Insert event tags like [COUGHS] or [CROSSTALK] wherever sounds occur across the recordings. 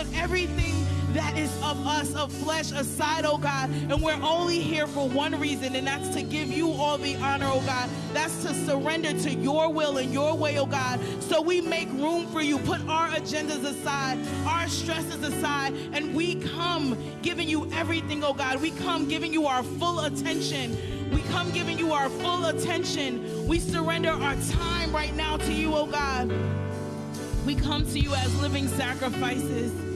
put everything that is of us, of flesh, aside, oh God. And we're only here for one reason, and that's to give you all the honor, oh God. That's to surrender to your will and your way, oh God. So we make room for you. Put our agendas aside, our stresses aside, and we come giving you everything, oh God. We come giving you our full attention. We come giving you our full attention. We surrender our time right now to you, oh God. We come to you as living sacrifices.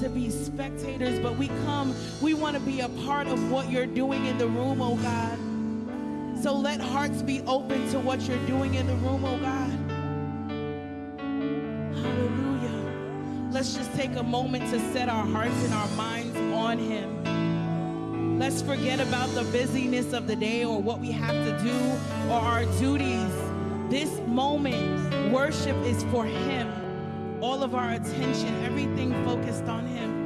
To be spectators, but we come, we want to be a part of what you're doing in the room, oh God. So let hearts be open to what you're doing in the room, oh God. Hallelujah. Let's just take a moment to set our hearts and our minds on Him. Let's forget about the busyness of the day or what we have to do or our duties. This moment, worship is for Him. All of our attention, everything focused on Him.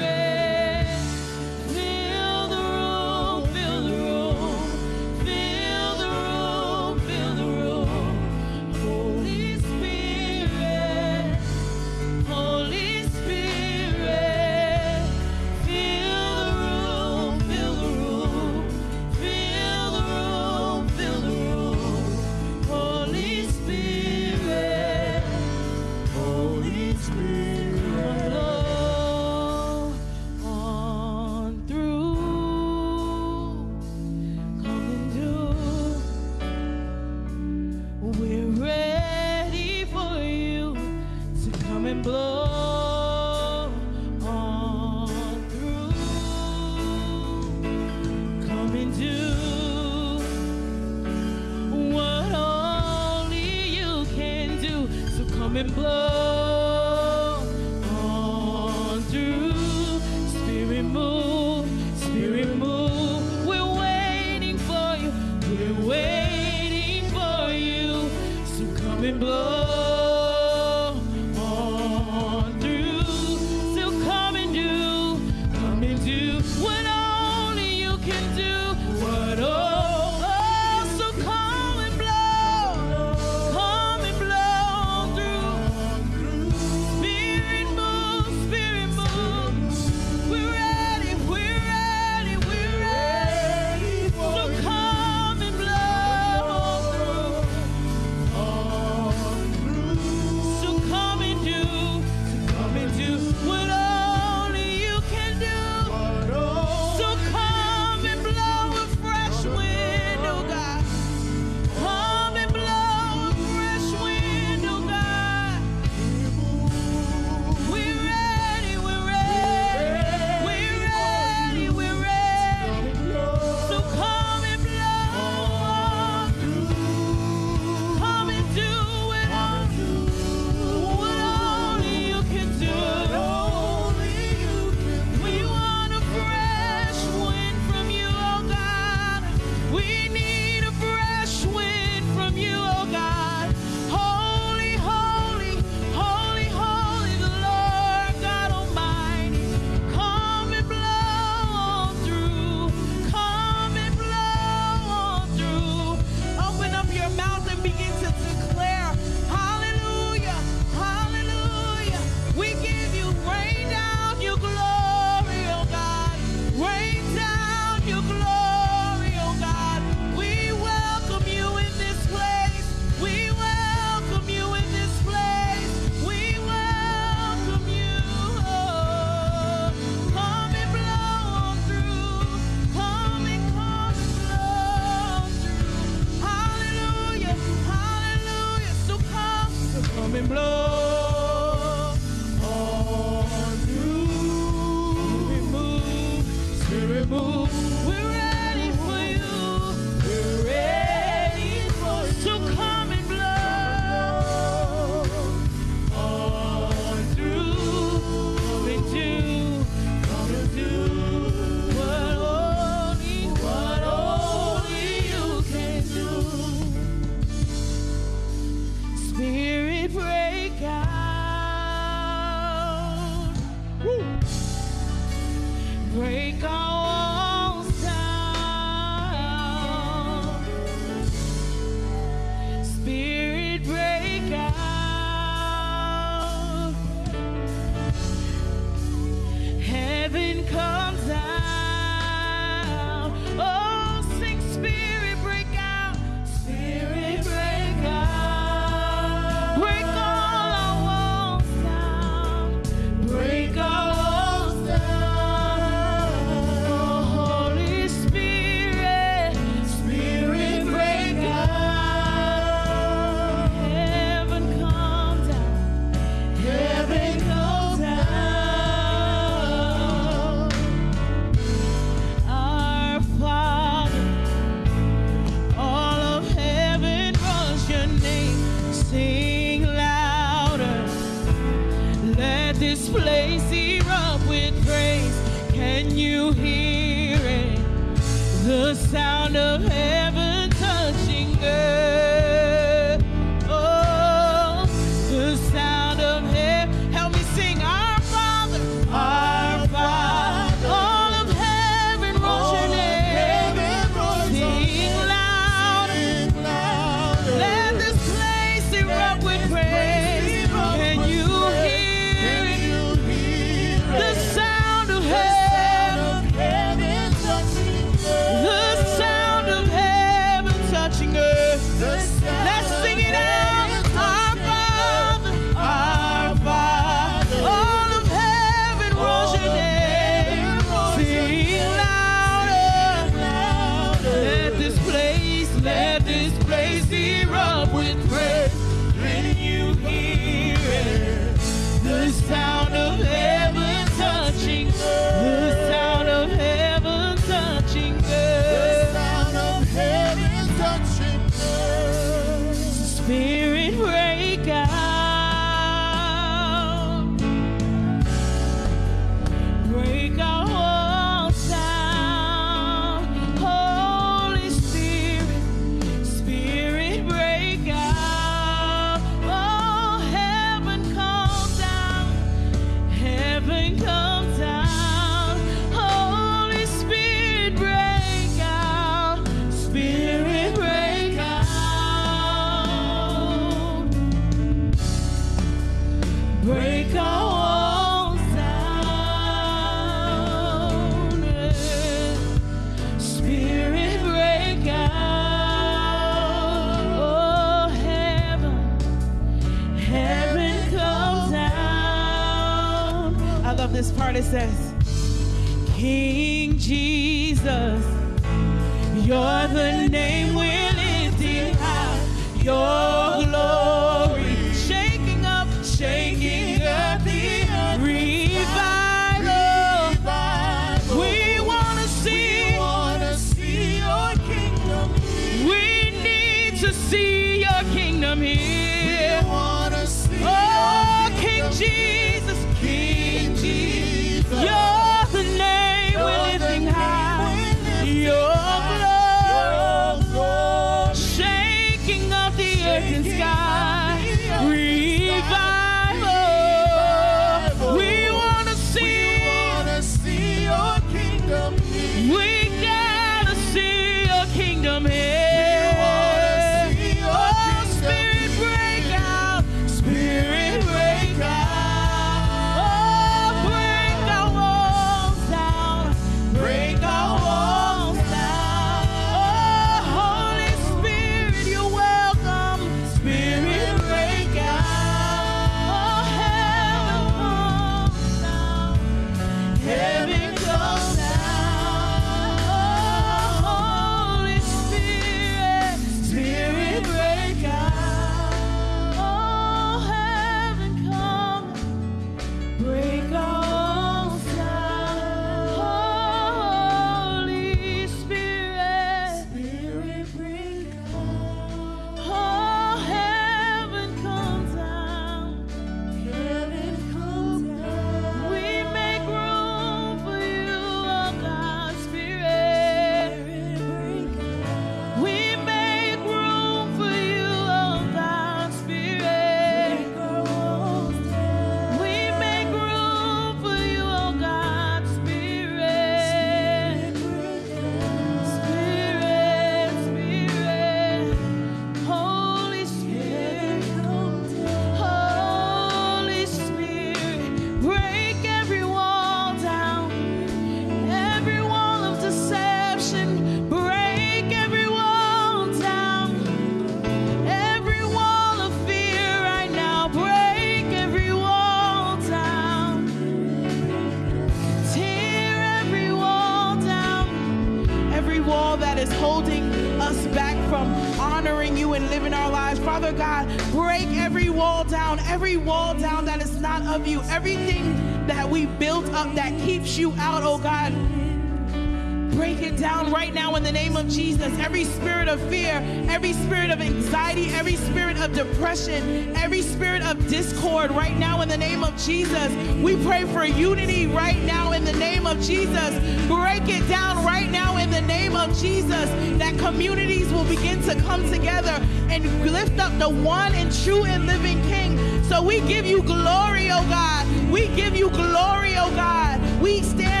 Jesus. Every spirit of fear, every spirit of anxiety, every spirit of depression, every spirit of discord right now in the name of Jesus. We pray for unity right now in the name of Jesus. Break it down right now in the name of Jesus that communities will begin to come together and lift up the one and true and living King. So we give you glory, oh God. We give you glory, oh God. We stand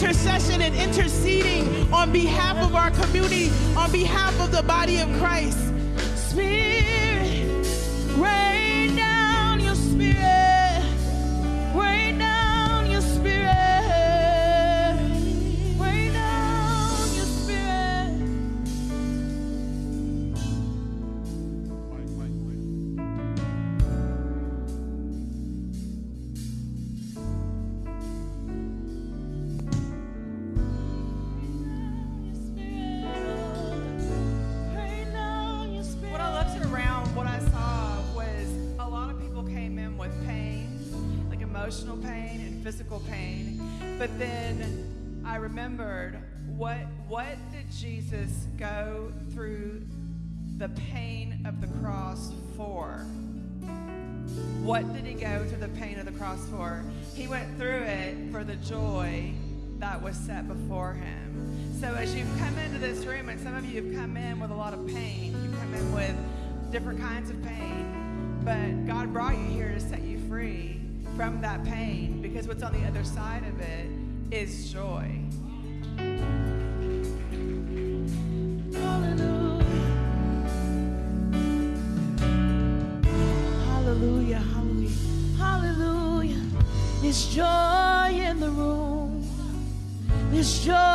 intercession and interceding on behalf of our community, on behalf of the body of Christ. But then I remembered what what did Jesus go through the pain of the cross for? What did he go through the pain of the cross for? He went through it for the joy that was set before him. So as you've come into this room, and some of you have come in with a lot of pain, you've come in with different kinds of pain, but God brought you here to set you free from that pain because what's on the other side of it is joy. Hallelujah, hallelujah, hallelujah. There's joy in the room. There's joy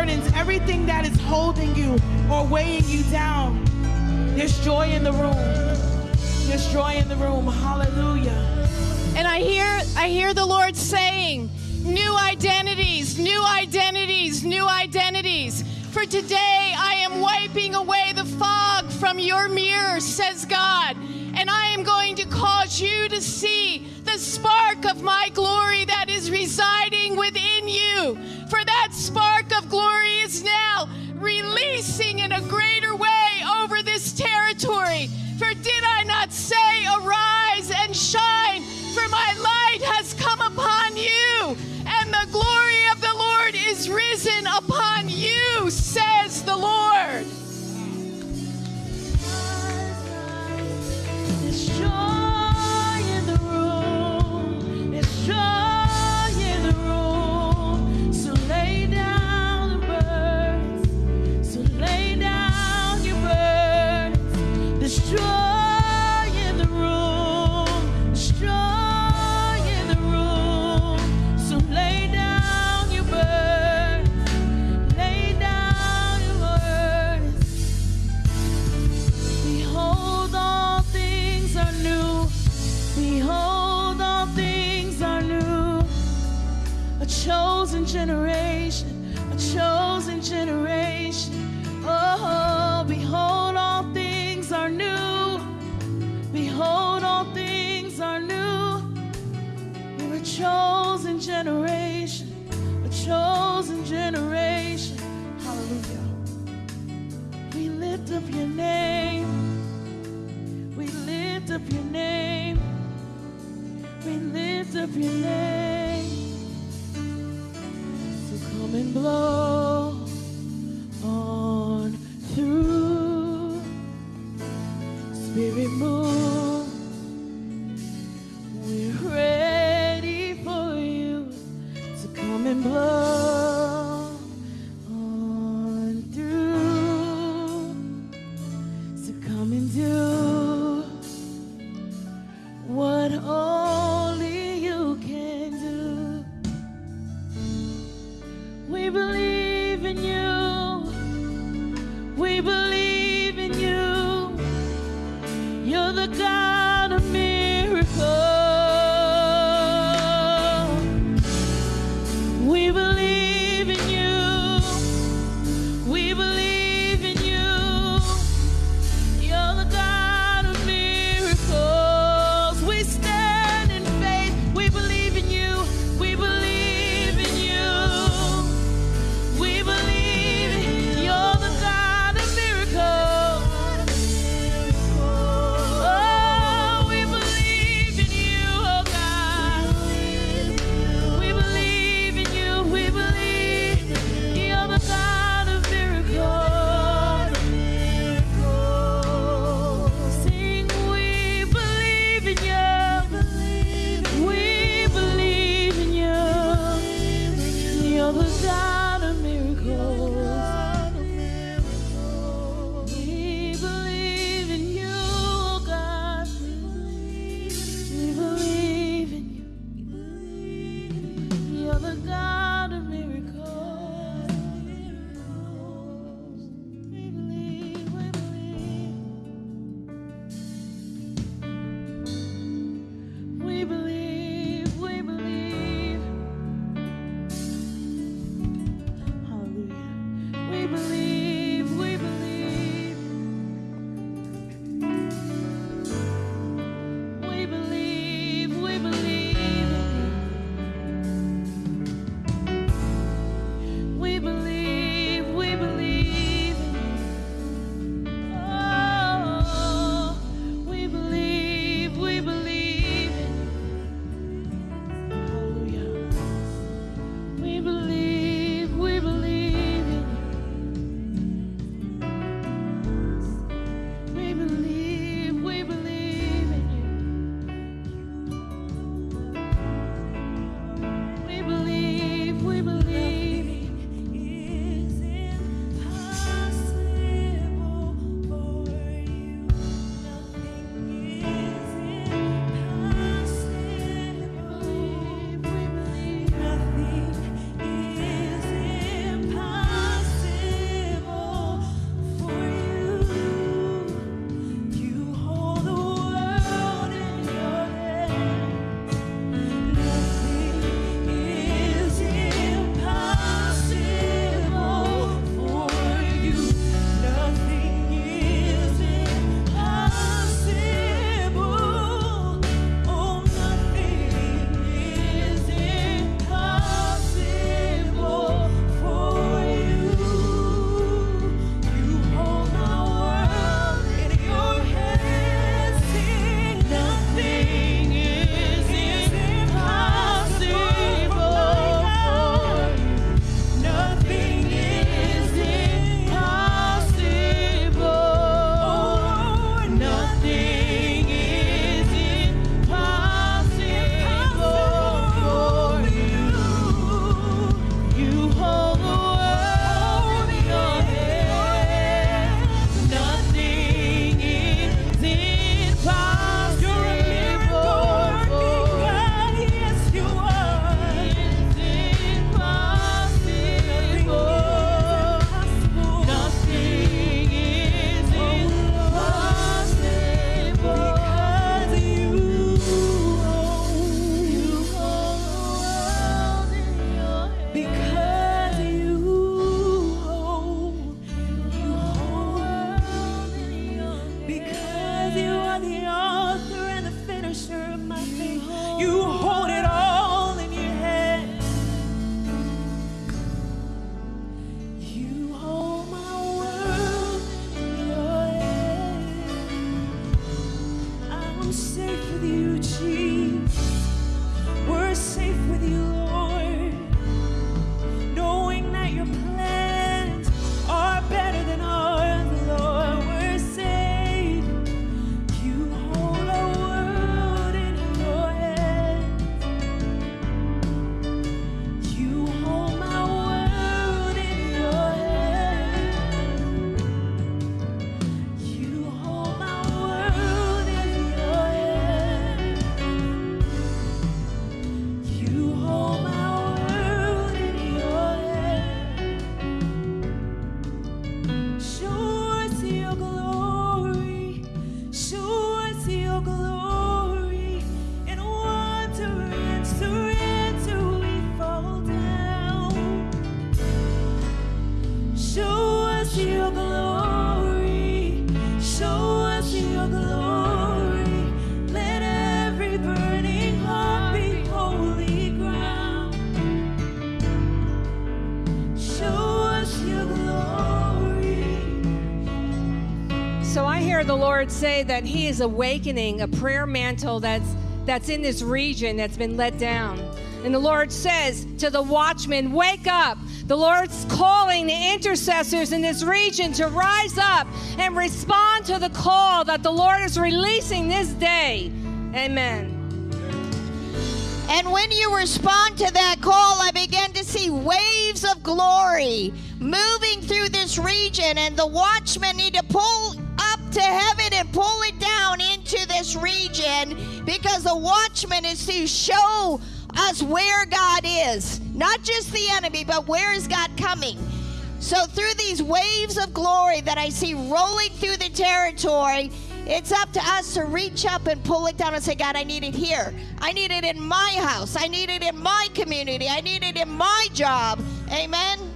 burdens. Everything that is holding you or weighing you down. There's joy in the room. There's joy in the room. Hallelujah. And I hear I hear the Lord saying, new identities, new identities, new identities. For today I am wiping away the fog from your mirror, says God. Your name. We lift up your name. We lift up your name. So come and blow Say that He is awakening a prayer mantle that's that's in this region that's been let down. And the Lord says to the watchmen, Wake up. The Lord's calling the intercessors in this region to rise up and respond to the call that the Lord is releasing this day. Amen. And when you respond to that call, I began to see waves of glory moving through this region, and the watchmen need to pull to heaven and pull it down into this region because the watchman is to show us where God is, not just the enemy, but where is God coming. So, through these waves of glory that I see rolling through the territory, it's up to us to reach up and pull it down and say, God, I need it here. I need it in my house. I need it in my community. I need it in my job. Amen.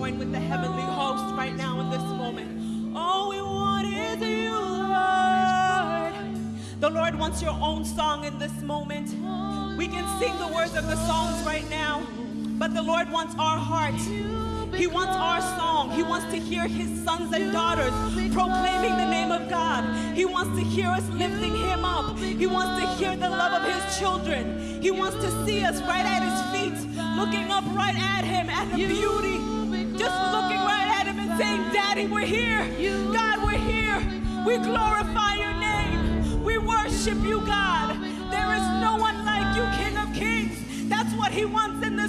Join with the heavenly host right now in this moment. All we want is you, Lord. The Lord wants your own song in this moment. We can sing the words of the songs right now, but the Lord wants our heart. He wants our song. He wants to hear his sons and daughters proclaiming the name of God. He wants to hear us lifting him up. He wants to hear the love of his children. He wants to see us right at his feet, looking up right at him, at the beauty. Just looking right at him and saying, Daddy, we're here. God, we're here. We glorify your name. We worship you, God. There is no one like you, King of Kings. That's what he wants in this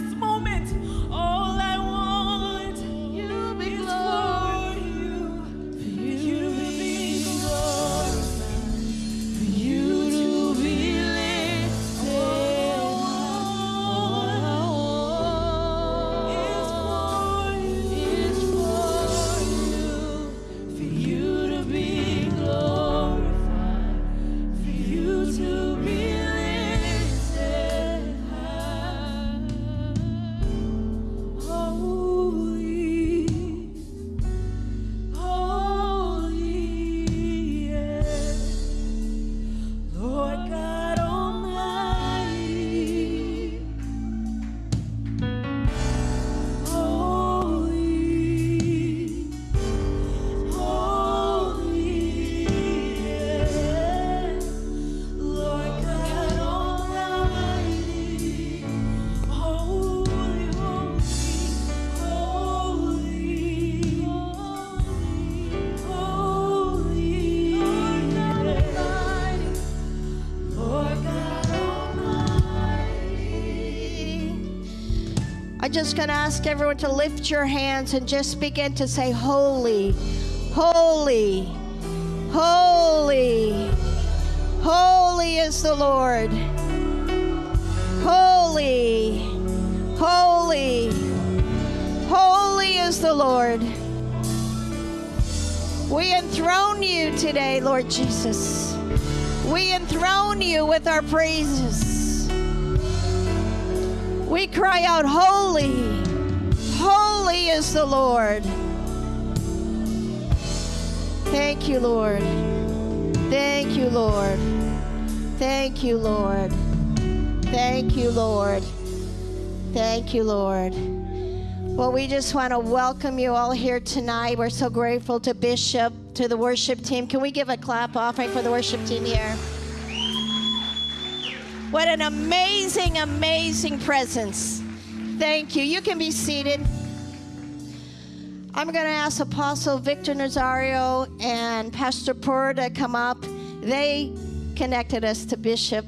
just going to ask everyone to lift your hands and just begin to say, Holy, holy, holy, holy is the Lord. Holy, holy, holy is the Lord. We enthrone you today, Lord Jesus. We enthrone you with our praises. We cry out, Holy, holy is the Lord. Thank you, Lord. Thank you, Lord. Thank you, Lord. Thank you, Lord. Thank you, Lord. Well, we just want to welcome you all here tonight. We're so grateful to Bishop, to the worship team. Can we give a clap offering for the worship team here? What an amazing, amazing presence. Thank you. You can be seated. I'm going to ask Apostle Victor Nazario and Pastor Pur to come up. They connected us to Bishop.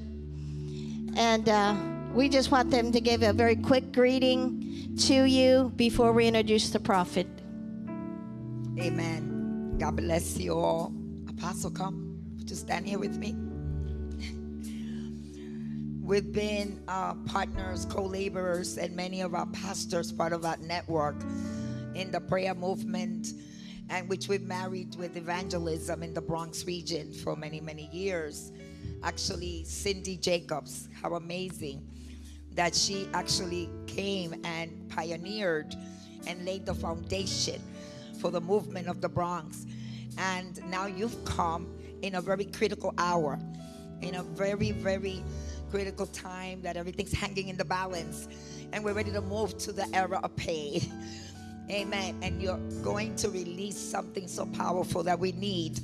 And uh, we just want them to give a very quick greeting to you before we introduce the prophet. Amen. God bless you all. Apostle, come. You stand here with me? We've been uh, partners, co laborers, and many of our pastors, part of our network in the prayer movement, and which we've married with evangelism in the Bronx region for many, many years. Actually, Cindy Jacobs, how amazing that she actually came and pioneered and laid the foundation for the movement of the Bronx. And now you've come in a very critical hour, in a very, very critical time that everything's hanging in the balance, and we're ready to move to the era of Pe. [LAUGHS] Amen. And you're going to release something so powerful that we need.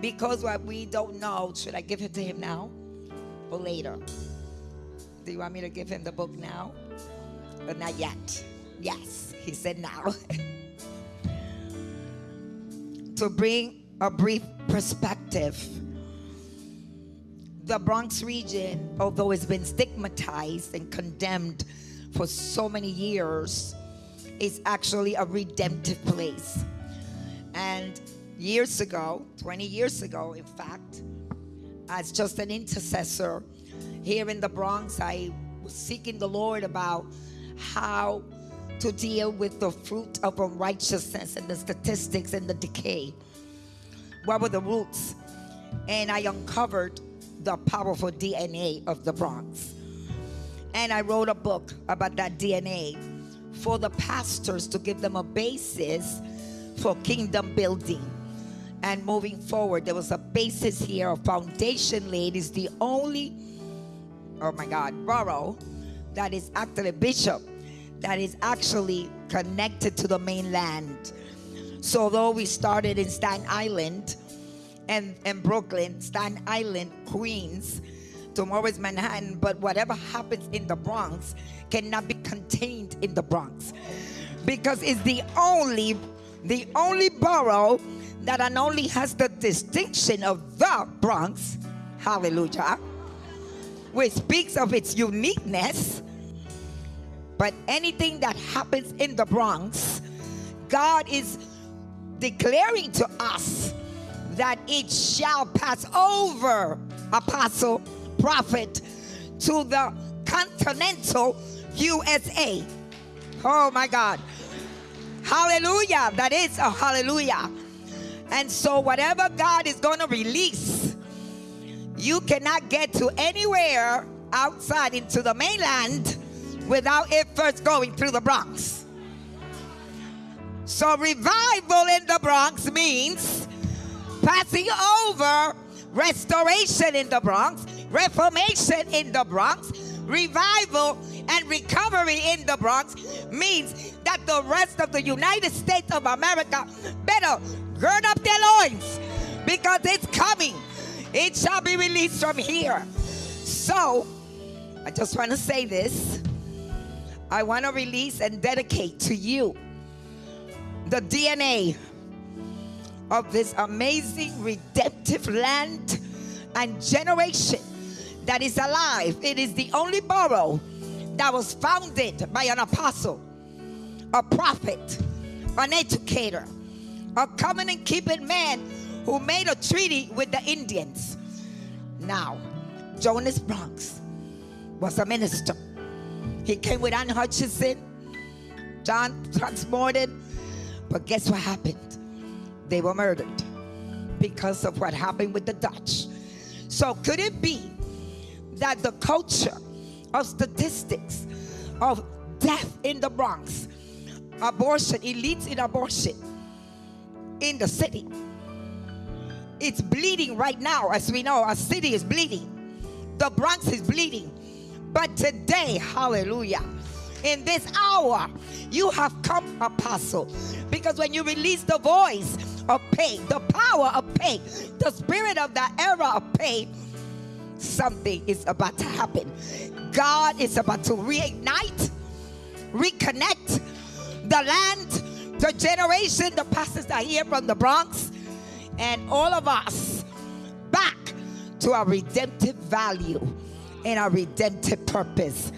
Because what we don't know, should I give it to him now or later? Do you want me to give him the book now? But not yet. Yes, he said now. [LAUGHS] to bring a brief perspective, the Bronx region, although it's been stigmatized and condemned for so many years, is actually a redemptive place. And years ago, 20 years ago, in fact, as just an intercessor here in the Bronx, I was seeking the Lord about how to deal with the fruit of unrighteousness and the statistics and the decay. What were the roots? And I uncovered the powerful DNA of the Bronx. And I wrote a book about that DNA for the pastors to give them a basis for kingdom building and moving forward. There was a basis here, a foundation laid. Is the only, oh my God, borough that is actually bishop that is actually connected to the mainland. So although we started in Staten Island and, and Brooklyn, Staten Island, Queens, tomorrow is Manhattan, but whatever happens in the Bronx cannot be contained in the Bronx. Because it's the only the only borough that not only has the distinction of the Bronx, hallelujah, which speaks of its uniqueness, but anything that happens in the Bronx, God is declaring to us that it shall pass over, apostle, prophet, to the continental USA. Oh my God. Hallelujah. That is a hallelujah. And so, whatever God is going to release, you cannot get to anywhere outside into the mainland without it first going through the Bronx. So, revival in the Bronx means passing over restoration in the Bronx, reformation in the Bronx, revival and recovery in the Bronx means that the rest of the United States of America better gird up their loins because it's coming. It shall be released from here. So, I just want to say this. I want to release and dedicate to you the DNA of this amazing redemptive land and generation that is alive. It is the only borough that was founded by an apostle, a prophet, an educator, a covenant keeping man who made a treaty with the Indians. Now, Jonas Bronx was a minister. He came with Ann Hutchinson, John Transmorden, but guess what happened? They were murdered because of what happened with the Dutch. So, could it be that the culture of statistics of death in the Bronx, abortion, elites in abortion in the city, it's bleeding right now, as we know, our city is bleeding. The Bronx is bleeding. But today, hallelujah, in this hour, you have come, apostle, because when you release the voice of pain, the power of pain, the spirit of the era of pain, something is about to happen. God is about to reignite, reconnect the land, the generation, the pastors are here from the Bronx, and all of us back to our redemptive value and our redemptive purpose,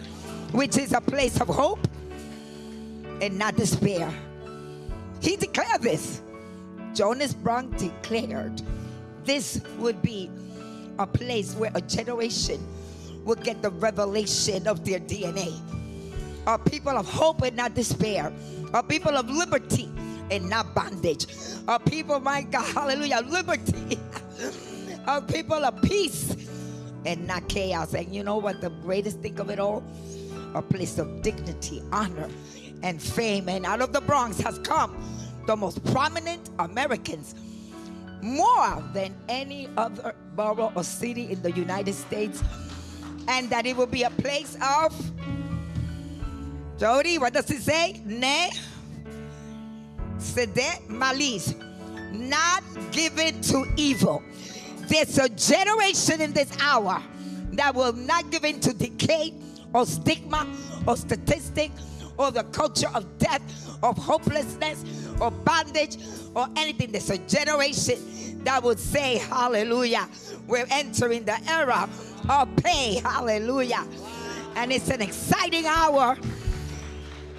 which is a place of hope and not despair. He declared this. Jonas Bronx declared this would be a place where a generation would get the revelation of their DNA. A people of hope and not despair. A people of liberty and not bondage. A people, my God, hallelujah, liberty. [LAUGHS] A people of peace and not chaos. And you know what the greatest thing of it all? A place of dignity, honor, and fame. And out of the Bronx has come the most prominent Americans more than any other borough or city in the United States, and that it will be a place of Jody, what does it say? Ne cede malis, not given to evil. There's a generation in this hour that will not give in to decay or stigma or statistic or the culture of death, of hopelessness or bondage or anything. There's a generation that would say, Hallelujah. We're entering the era of Pe. Hallelujah. And it's an exciting hour.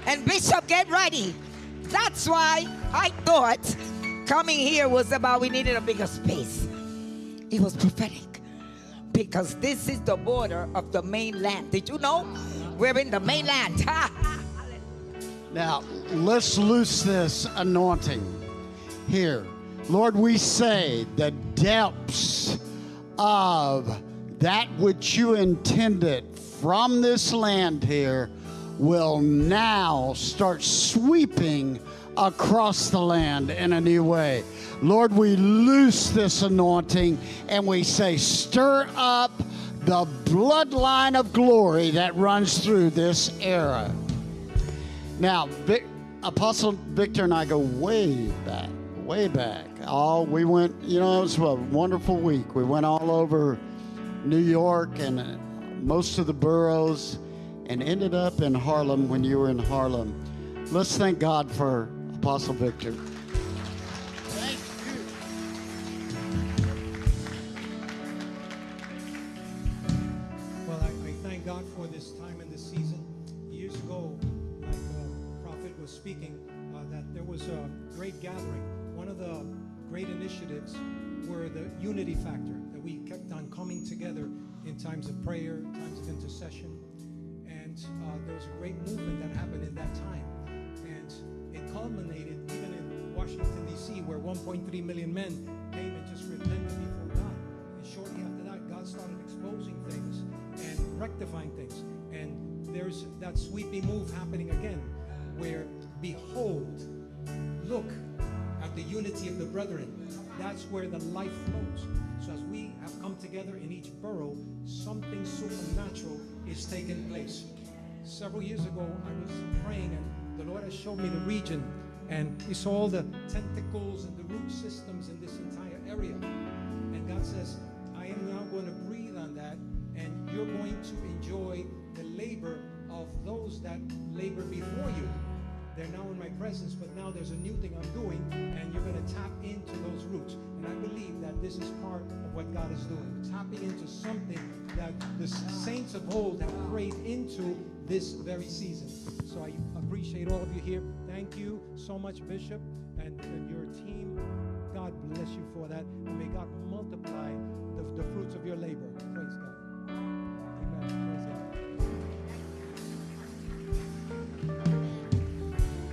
And Bishop, get ready. That's why I thought coming here was about we needed a bigger space. It was prophetic because this is the border of the mainland. Did you know? We're in the mainland. Now, let's loose this anointing here. Lord, we say the depths of that which you intended from this land here will now start sweeping across the land in a new way. Lord, we loose this anointing and we say, stir up the bloodline of glory that runs through this era. Now, Apostle Victor and I go way back, way back. Oh, we went, you know, it was a wonderful week. We went all over New York and uh, most of the boroughs and ended up in Harlem when you were in Harlem. Let's thank God for Apostle Victor. Great movement that happened in that time. And it culminated even in Washington, D.C., where 1.3 million men came and just repented before God. And shortly after that, God started exposing things and rectifying things. And there's that sweeping move happening again, where behold, look at the unity of the brethren. That's where the life flows. So as we have come together in each borough, something supernatural is taking place. Several years ago, I was praying, and the Lord has showed me the region, and He saw all the tentacles and the root systems in this entire area. And God says, I am now going to breathe on that, and you're going to enjoy the labor of those that labor before you. They're now in my presence, but now there's a new thing I'm doing, and you're going to tap into those roots. And I believe that this is part of what God is doing, tapping into something that the saints of old have prayed into this very season. So I appreciate all of you here. Thank you so much, Bishop, and, and your team. God bless you for that. And may God multiply the, the fruits of your labor. Praise God.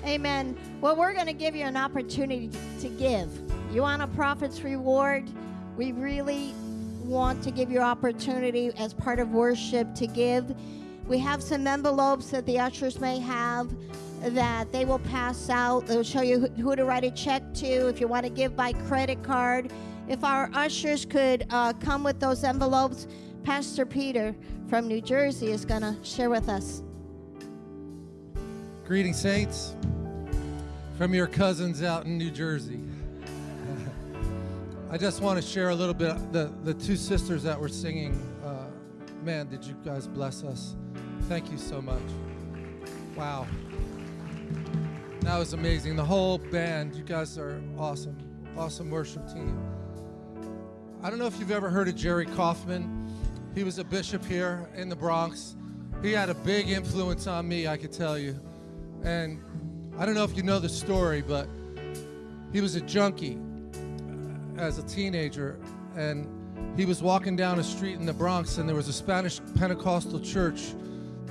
Amen. Well, we're going to give you an opportunity to give. You want a prophet's reward? We really want to give you opportunity as part of worship to give. We have some envelopes that the ushers may have that they will pass out. They'll show you who to write a check to if you want to give by credit card. If our ushers could uh, come with those envelopes, Pastor Peter from New Jersey is going to share with us. Greetings, saints, from your cousins out in New Jersey. [LAUGHS] I just want to share a little bit. The, the two sisters that were singing, uh, man, did you guys bless us? Thank you so much. Wow. That was amazing. The whole band, you guys are awesome. Awesome worship team. I don't know if you've ever heard of Jerry Kaufman. He was a bishop here in the Bronx. He had a big influence on me, I could tell you. And I don't know if you know the story, but he was a junkie uh, as a teenager. And he was walking down a street in the Bronx, and there was a Spanish Pentecostal church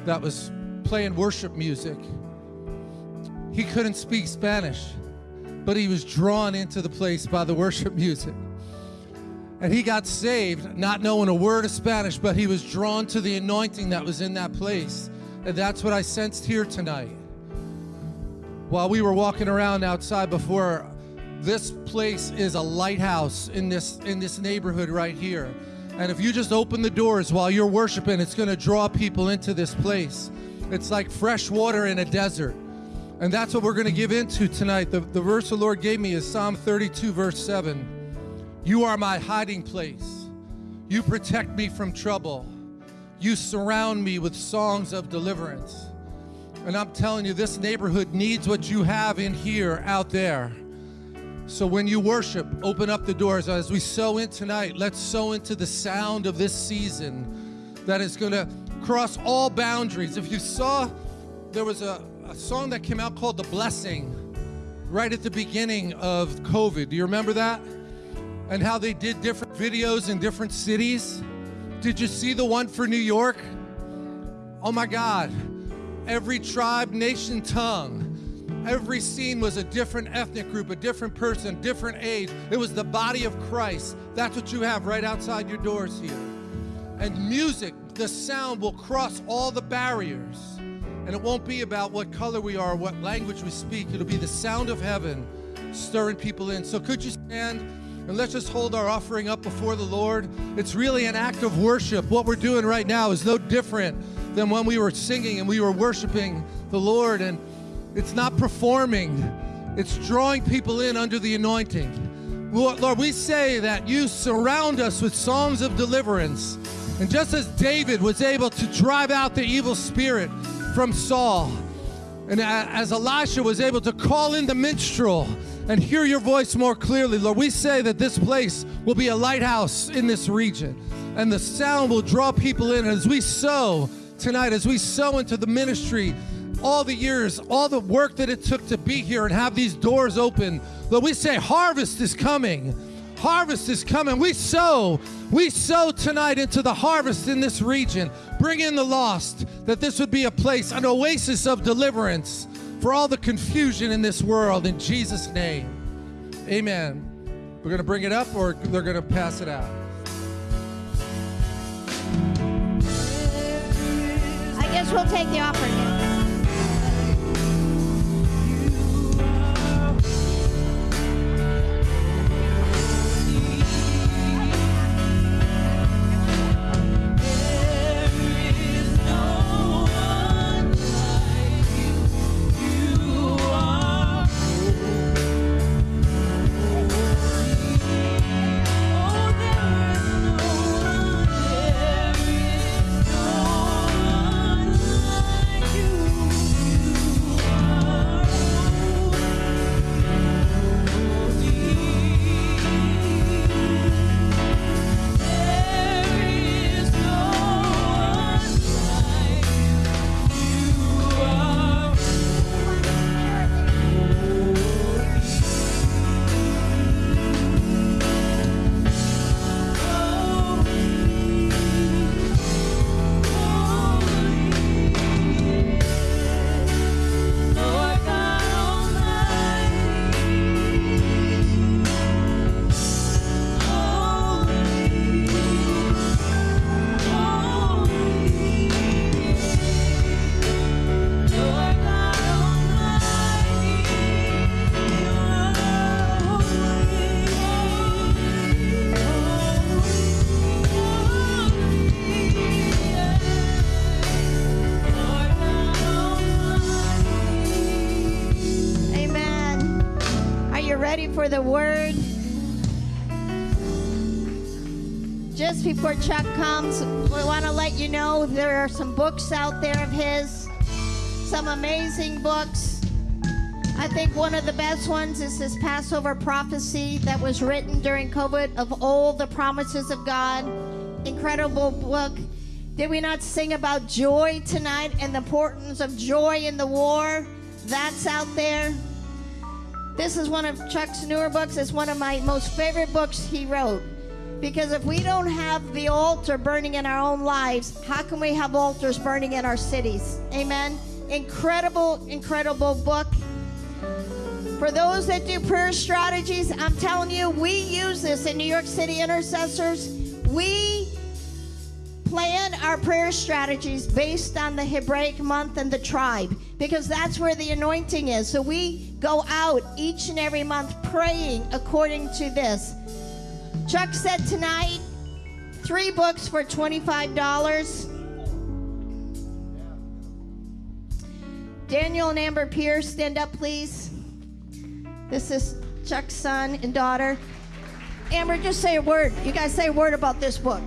that was playing worship music. He couldn't speak Spanish, but he was drawn into the place by the worship [LAUGHS] music. And he got saved, not knowing a word of Spanish, but he was drawn to the anointing that was in that place. And that's what I sensed here tonight. While we were walking around outside before, this place is a lighthouse in this in this neighborhood right here. And if you just open the doors while you're worshiping, it's going to draw people into this place. It's like fresh water in a desert. And that's what we're going to give into tonight. The, the verse the Lord gave me is Psalm 32, verse 7. You are my hiding place. You protect me from trouble. You surround me with songs of deliverance. And I'm telling you, this neighborhood needs what you have in here out there. So when you worship, open up the doors. As we sow in tonight, let's sow into the sound of this season that is going to cross all boundaries. If you saw, there was a, a song that came out called The Blessing right at the beginning of COVID. Do you remember that? And how they did different videos in different cities. Did you see the one for New York? Oh my God. Every tribe, nation, tongue. Every scene was a different ethnic group, a different person, different age. It was the body of Christ. That's what you have right outside your doors here. And music, the sound will cross all the barriers. And it won't be about what color we are, what language we speak. It'll be the sound of heaven stirring people in. So could you stand and let's just hold our offering up before the Lord? It's really an act of worship. What we're doing right now is no different than when we were singing and we were worshiping the Lord. And it's not performing, it's drawing people in under the anointing. Lord, we say that you surround us with songs of deliverance. And just as David was able to drive out the evil spirit from Saul, and as Elisha was able to call in the minstrel and hear your voice more clearly, Lord, we say that this place will be a lighthouse in this region. And the sound will draw people in as we sow tonight, as we sow into the ministry, all the years, all the work that it took to be here and have these doors open. Lord, we say harvest is coming. Harvest is coming. We sow, we sow tonight into the harvest in this region. Bring in the lost, that this would be a place, an oasis of deliverance for all the confusion in this world. In Jesus' name, amen. We're going to bring it up or they're going to pass it out. I guess we'll take the offering. For the word? Just before Chuck comes, we want to let you know there are some books out there of his, some amazing books. I think one of the best ones is this Passover prophecy that was written during COVID of all the promises of God. Incredible book. Did we not sing about joy tonight and the importance of joy in the war? That's out there. This is one of Chuck's newer books. It's one of my most favorite books he wrote. Because if we don't have the altar burning in our own lives, how can we have altars burning in our cities? Amen. Incredible, incredible book. For those that do prayer strategies, I'm telling you, we use this in New York City intercessors. We plan our prayer strategies based on the Hebraic month and the tribe because that's where the anointing is. So we go out each and every month praying according to this. Chuck said tonight, three books for $25. Daniel and Amber Pierce, stand up, please. This is Chuck's son and daughter. Amber, just say a word. You guys say a word about this book.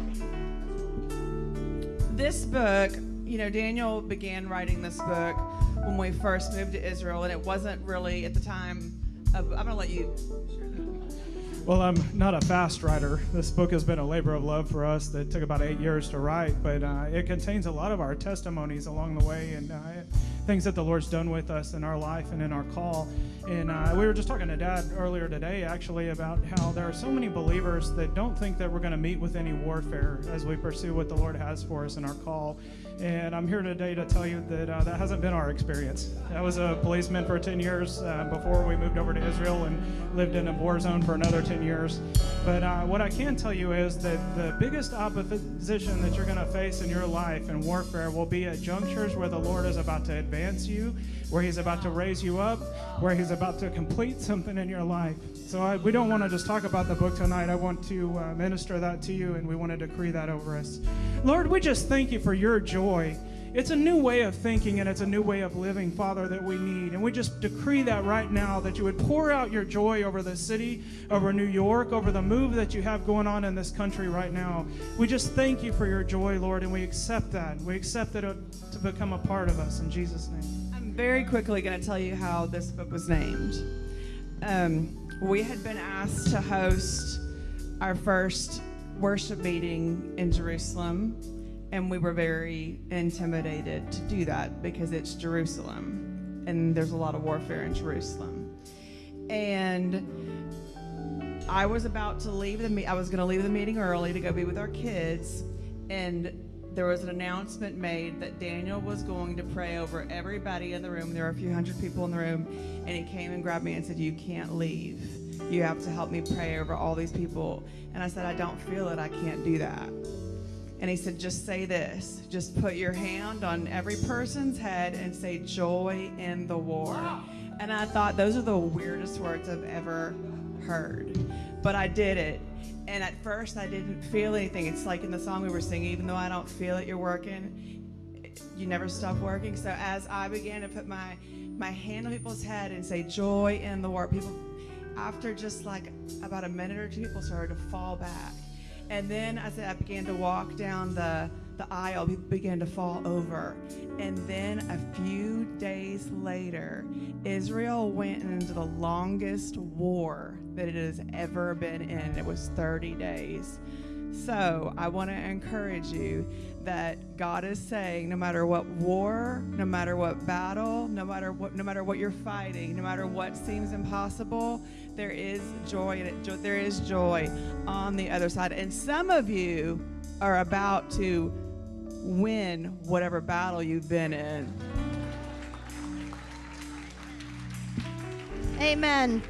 This book, you know, Daniel began writing this book when we first moved to Israel, and it wasn't really at the time. Of, I'm gonna let you. Well, I'm not a fast writer. This book has been a labor of love for us that took about eight years to write, but uh, it contains a lot of our testimonies along the way. And uh, things that the Lord's done with us in our life and in our call. And uh, we were just talking to Dad earlier today, actually, about how there are so many believers that don't think that we're going to meet with any warfare as we pursue what the Lord has for us in our call. And I'm here today to tell you that uh, that hasn't been our experience. I was a policeman for 10 years uh, before we moved over to Israel and lived in a war zone for another 10 years. But uh, what I can tell you is that the biggest opposition that you're going to face in your life in warfare will be at junctures where the Lord is about to advance you, where He's about to raise you up, where He's about to complete something in your life. So I, we don't want to just talk about the book tonight. I want to uh, minister that to you, and we want to decree that over us. Lord, we just thank you for your joy. It's a new way of thinking and it's a new way of living, Father, that we need. And we just decree that right now that you would pour out your joy over the city, over New York, over the move that you have going on in this country right now. We just thank you for your joy, Lord, and we accept that. We accept it to become a part of us in Jesus' name. I'm very quickly going to tell you how this book was named. Um, we had been asked to host our first worship meeting in Jerusalem and we were very intimidated to do that because it's Jerusalem and there's a lot of warfare in Jerusalem. And I was about to leave the me- I was going to leave the meeting early to go be with our kids and there was an announcement made that Daniel was going to pray over everybody in the room. There were a few hundred people in the room and he came and grabbed me and said, "You can't leave. You have to help me pray over all these people." And I said, "I don't feel it. I can't do that." And he said, just say this. Just put your hand on every person's head and say, joy in the war. And I thought, those are the weirdest words I've ever heard. But I did it. And at first, I didn't feel anything. It's like in the song we were singing, even though I don't feel it, you're working, you never stop working. So as I began to put my, my hand on people's head and say, joy in the war, people, after just like about a minute or two, people started to fall back and then as I began to walk down the, the aisle, people began to fall over. And then a few days later, Israel went into the longest war that it has ever been in. It was 30 days. So I want to encourage you that God is saying no matter what war, no matter what battle, no matter what no matter what you're fighting, no matter what seems impossible, there is joy in it. There is joy on the other side. And some of you are about to win whatever battle you've been in. Amen.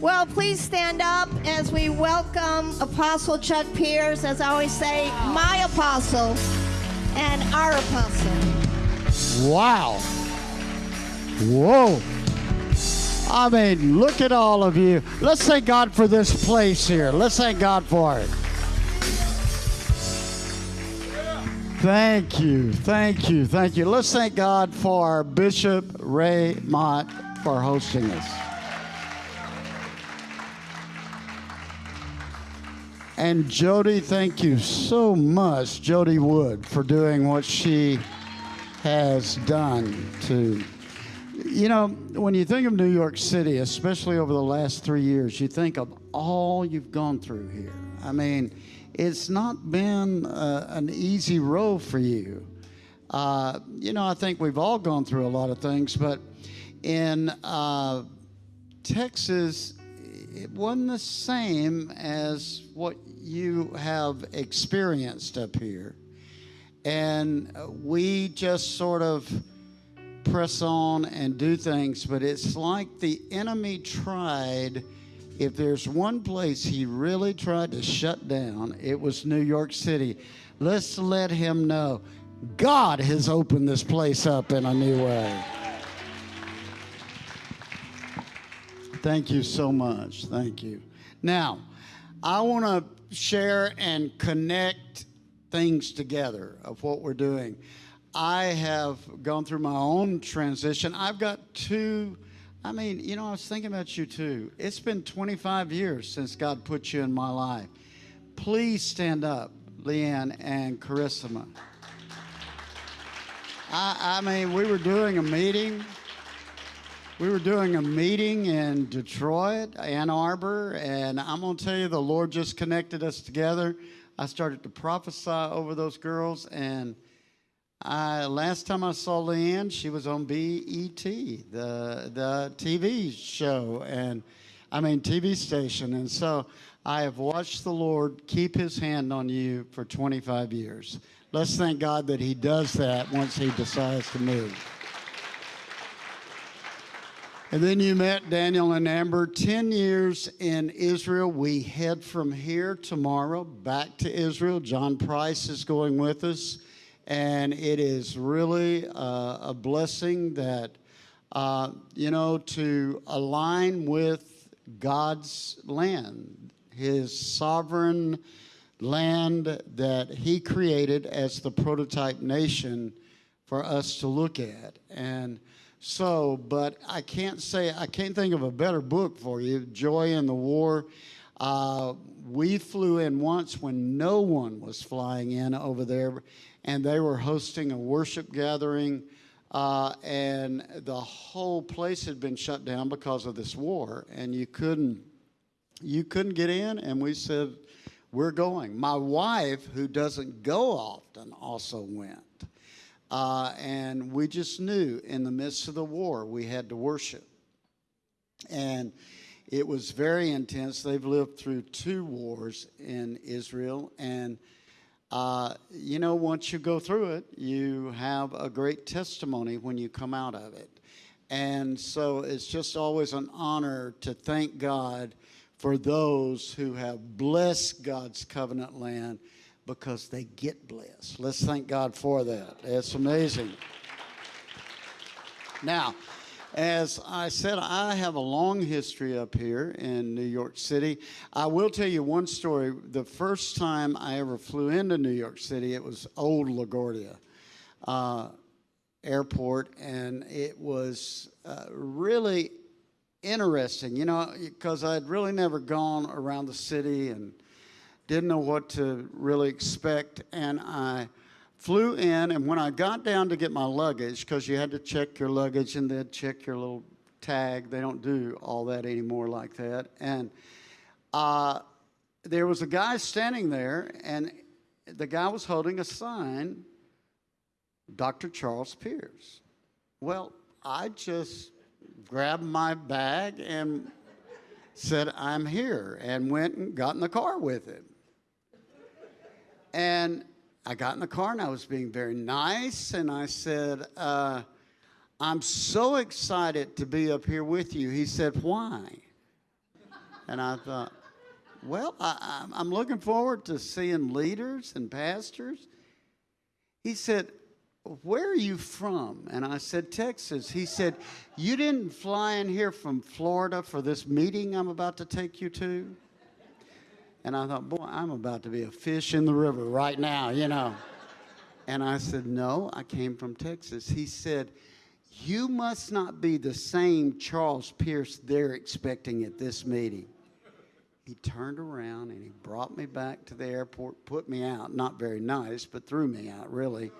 Well, please stand up as we welcome Apostle Chuck Pierce, as I always say, my apostle and our apostle. Wow. Whoa. I mean, look at all of you. Let's thank God for this place here. Let's thank God for it. Thank you, thank you, thank you. Let's thank God for Bishop Ray Mott for hosting us. And Jody, thank you so much, Jody Wood, for doing what she has done to. You know, when you think of New York City, especially over the last three years, you think of all you've gone through here. I mean, it's not been uh, an easy road for you. Uh, you know, I think we've all gone through a lot of things, but in uh, Texas, it wasn't the same as what you have experienced up here. And we just sort of press on and do things, but it's like the enemy tried. If there's one place he really tried to shut down, it was New York City. Let's let him know God has opened this place up in a new way. Thank you so much. Thank you. Now, I want to share and connect things together of what we're doing. I have gone through my own transition. I've got two. I mean, you know, I was thinking about you too. It's been 25 years since God put you in my life. Please stand up, Leanne and Carissima. I, I mean, we were doing a meeting we were doing a meeting in Detroit, Ann Arbor, and I'm going to tell you, the Lord just connected us together. I started to prophesy over those girls, and I, last time I saw Leanne, she was on BET, the the TV show, and I mean TV station. And so I have watched the Lord keep His hand on you for 25 years. Let's thank God that He does that once He decides to move. And then you met Daniel and Amber. 10 years in Israel. We head from here tomorrow back to Israel. John Price is going with us. And it is really uh, a blessing that, uh, you know, to align with God's land, His sovereign land that He created as the prototype nation for us to look at. And so, but I can't say, I can't think of a better book for you, Joy in the War. Uh, we flew in once when no one was flying in over there, and they were hosting a worship gathering, uh, and the whole place had been shut down because of this war, and you couldn't, you couldn't get in. And we said, "We're going." My wife, who doesn't go often, also went. Uh, and we just knew in the midst of the war we had to worship. And it was very intense. They've lived through two wars in Israel. And, uh, you know, once you go through it, you have a great testimony when you come out of it. And so it's just always an honor to thank God for those who have blessed God's covenant land because they get blessed. Let's thank God for that. It's amazing. Now, as I said, I have a long history up here in New York City. I will tell you one story. The first time I ever flew into New York City, it was old LaGuardia uh, Airport, and it was uh, really interesting, you know, because I'd really never gone around the city and didn't know what to really expect. And I flew in, and when I got down to get my luggage, because you had to check your luggage and then check your little tag, they don't do all that anymore like that. And uh, there was a guy standing there, and the guy was holding a sign, Dr. Charles Pierce. Well, I just grabbed my bag and said, I'm here, and went and got in the car with him. And I got in the car and I was being very nice, and I said, uh, I'm so excited to be up here with you. He said, Why? And I thought, Well, I, I'm looking forward to seeing leaders and pastors. He said, Where are you from? And I said, Texas. He said, You didn't fly in here from Florida for this meeting I'm about to take you to? And I thought, boy, I'm about to be a fish in the river right now, you know. And I said, no, I came from Texas. He said, you must not be the same Charles Pierce they're expecting at this meeting. He turned around and he brought me back to the airport, put me out. Not very nice, but threw me out, really.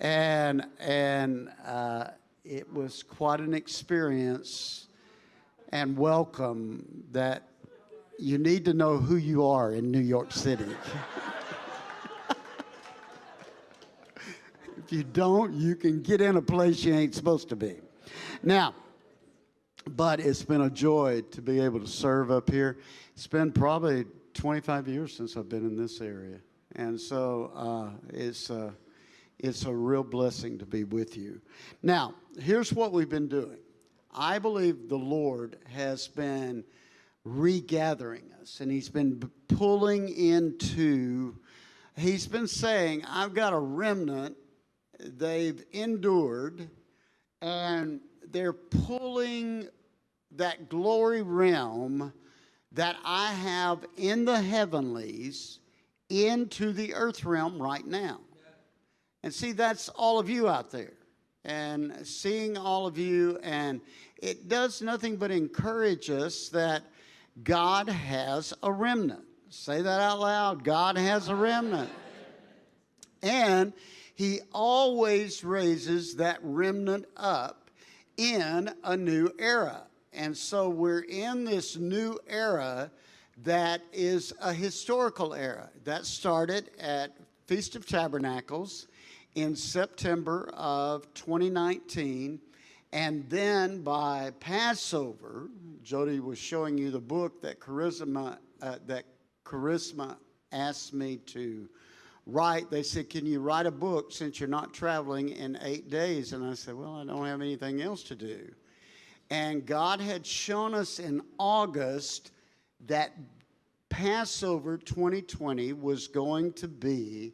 And, and uh, it was quite an experience and welcome that you need to know who you are in New York City. if you don't, you can get in a place you ain't supposed to be. Now, but it's been a joy to be able to serve up here. It's been probably 25 years since I've been in this area. And so uh, it's, uh, it's a real blessing to be with you. Now, here's what we've been doing. I believe the Lord has been regathering us. And he's been pulling into, he's been saying, I've got a remnant. They've endured, and they're pulling that glory realm that I have in the heavenlies into the earth realm right now. And see, that's all of you out there. And seeing all of you, and it does nothing but encourage us that God has a remnant. Say that out loud. God has a remnant. And he always raises that remnant up in a new era. And so we're in this new era that is a historical era. That started at Feast of Tabernacles in September of 2019. And then by Passover, Jody was showing you the book that Charisma, uh, that Charisma asked me to write. They said, Can you write a book since you're not traveling in eight days? And I said, Well, I don't have anything else to do. And God had shown us in August that Passover 2020 was going to be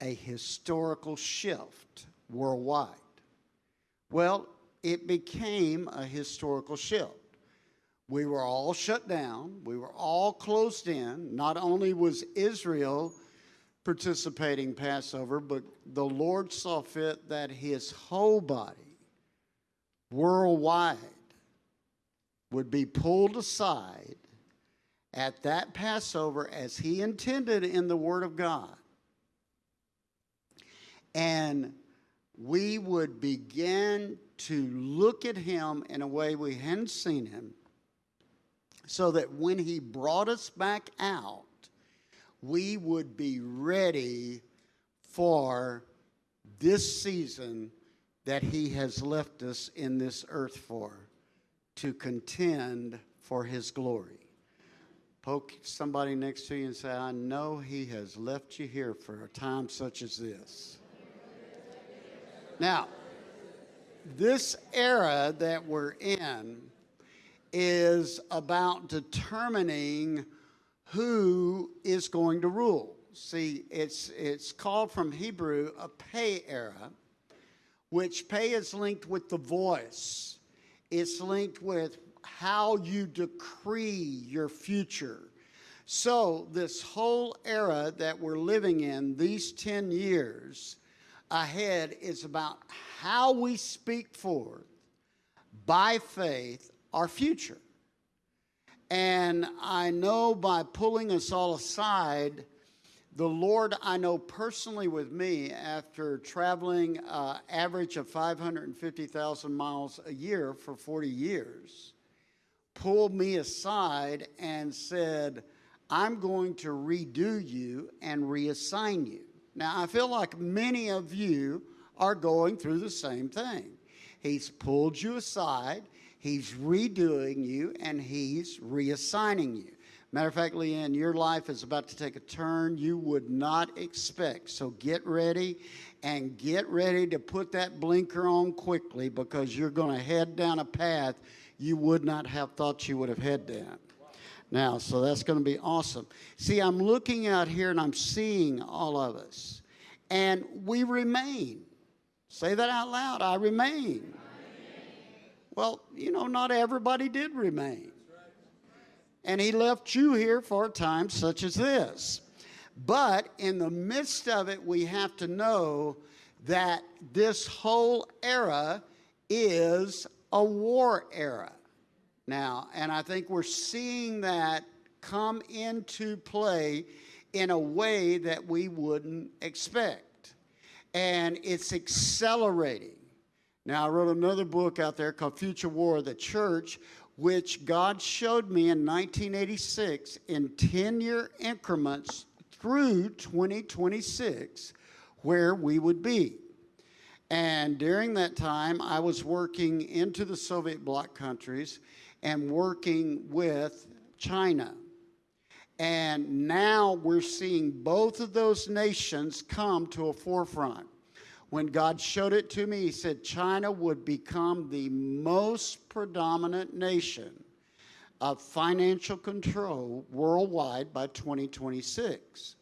a historical shift worldwide. Well, it became a historical shift. We were all shut down, we were all closed in. Not only was Israel participating Passover, but the Lord saw fit that his whole body worldwide would be pulled aside at that Passover as he intended in the Word of God. And we would begin to look at him in a way we hadn't seen him, so that when he brought us back out, we would be ready for this season that he has left us in this earth for to contend for his glory. Poke somebody next to you and say, I know he has left you here for a time such as this. Now, this era that we're in is about determining who is going to rule. See, it's, it's called from Hebrew a Pe era, which Pe is linked with the voice. It's linked with how you decree your future. So, this whole era that we're living in, these 10 years ahead, is about how we speak forth by faith our future. And I know by pulling us all aside, the Lord, I know personally with me, after traveling uh, average of 550,000 miles a year for 40 years, pulled me aside and said, I'm going to redo you and reassign you. Now, I feel like many of you are going through the same thing. He's pulled you aside, he's redoing you, and he's reassigning you. Matter of fact, Leanne, your life is about to take a turn you would not expect. So get ready and get ready to put that blinker on quickly because you're going to head down a path you would not have thought you would have head down. Now, so that's going to be awesome. See, I'm looking out here and I'm seeing all of us, and we remain. Say that out loud I remain. Well, you know, not everybody did remain. And he left you here for a time such as this. But in the midst of it, we have to know that this whole era is a war era now. And I think we're seeing that come into play in a way that we wouldn't expect. And it's accelerating. Now, I wrote another book out there called Future War of the Church, which God showed me in 1986 in 10 year increments through 2026 where we would be. And during that time, I was working into the Soviet bloc countries and working with China. And now we're seeing both of those nations come to a forefront. When God showed it to me, He said China would become the most predominant nation of financial control worldwide by 2026.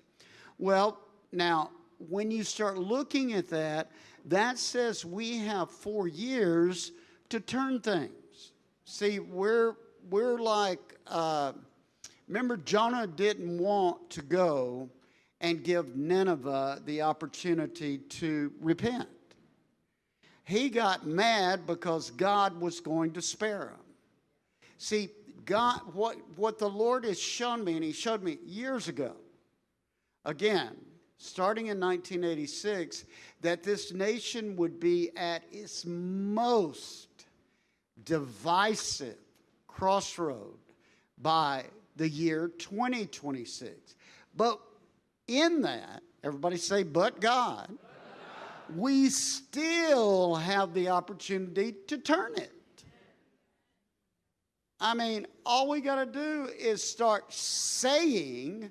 Well, now, when you start looking at that, that says we have four years to turn things. See, we're, we're like, uh, remember, Jonah didn't want to go and give Nineveh the opportunity to repent. He got mad because God was going to spare him. See, God, what, what the Lord has shown me, and He showed me years ago, again, starting in 1986, that this nation would be at its most divisive crossroad by the year 2026. But in that, everybody say, but God. we still have the opportunity to turn it. I mean, all we got to do is start saying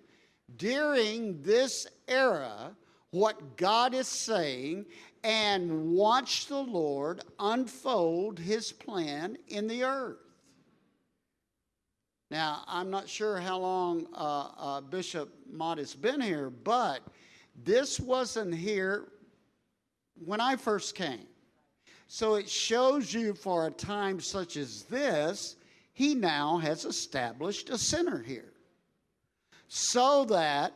during this era what God is saying and watch the Lord unfold his plan in the earth. Now, I'm not sure how long uh, uh, Bishop Mott has been here, but this wasn't here when I first came. So it shows you for a time such as this, he now has established a center here so that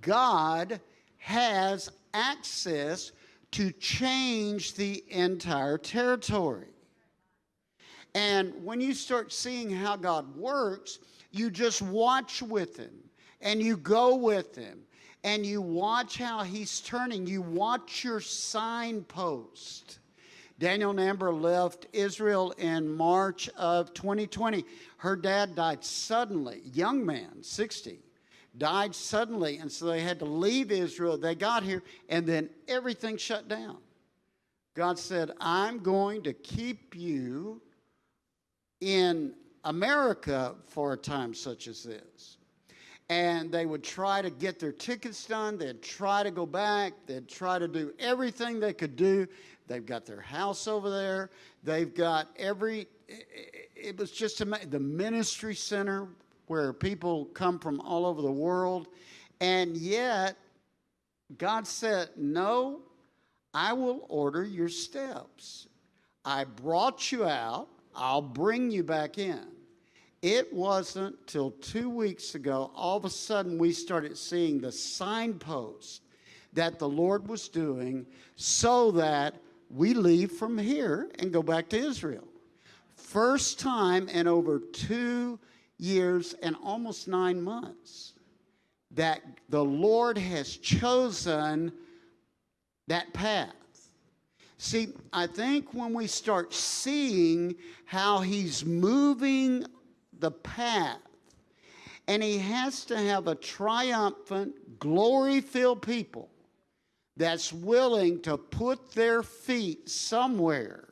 God has access to change the entire territory. And when you start seeing how God works, you just watch with Him and you go with Him and you watch how He's turning. You watch your signpost. Daniel Namber left Israel in March of 2020. Her dad died suddenly, young man, 60, died suddenly. And so they had to leave Israel. They got here, and then everything shut down. God said, I'm going to keep you in America for a time such as this. And they would try to get their tickets done. They'd try to go back. They'd try to do everything they could do. They've got their house over there. They've got every, it was just the ministry center where people come from all over the world. And yet, God said, No, I will order your steps. I brought you out. I'll bring you back in. It wasn't till two weeks ago, all of a sudden, we started seeing the signpost that the Lord was doing so that we leave from here and go back to Israel. First time in over two years and almost nine months that the Lord has chosen that path. See, I think when we start seeing how he's moving the path, and he has to have a triumphant, glory filled people that's willing to put their feet somewhere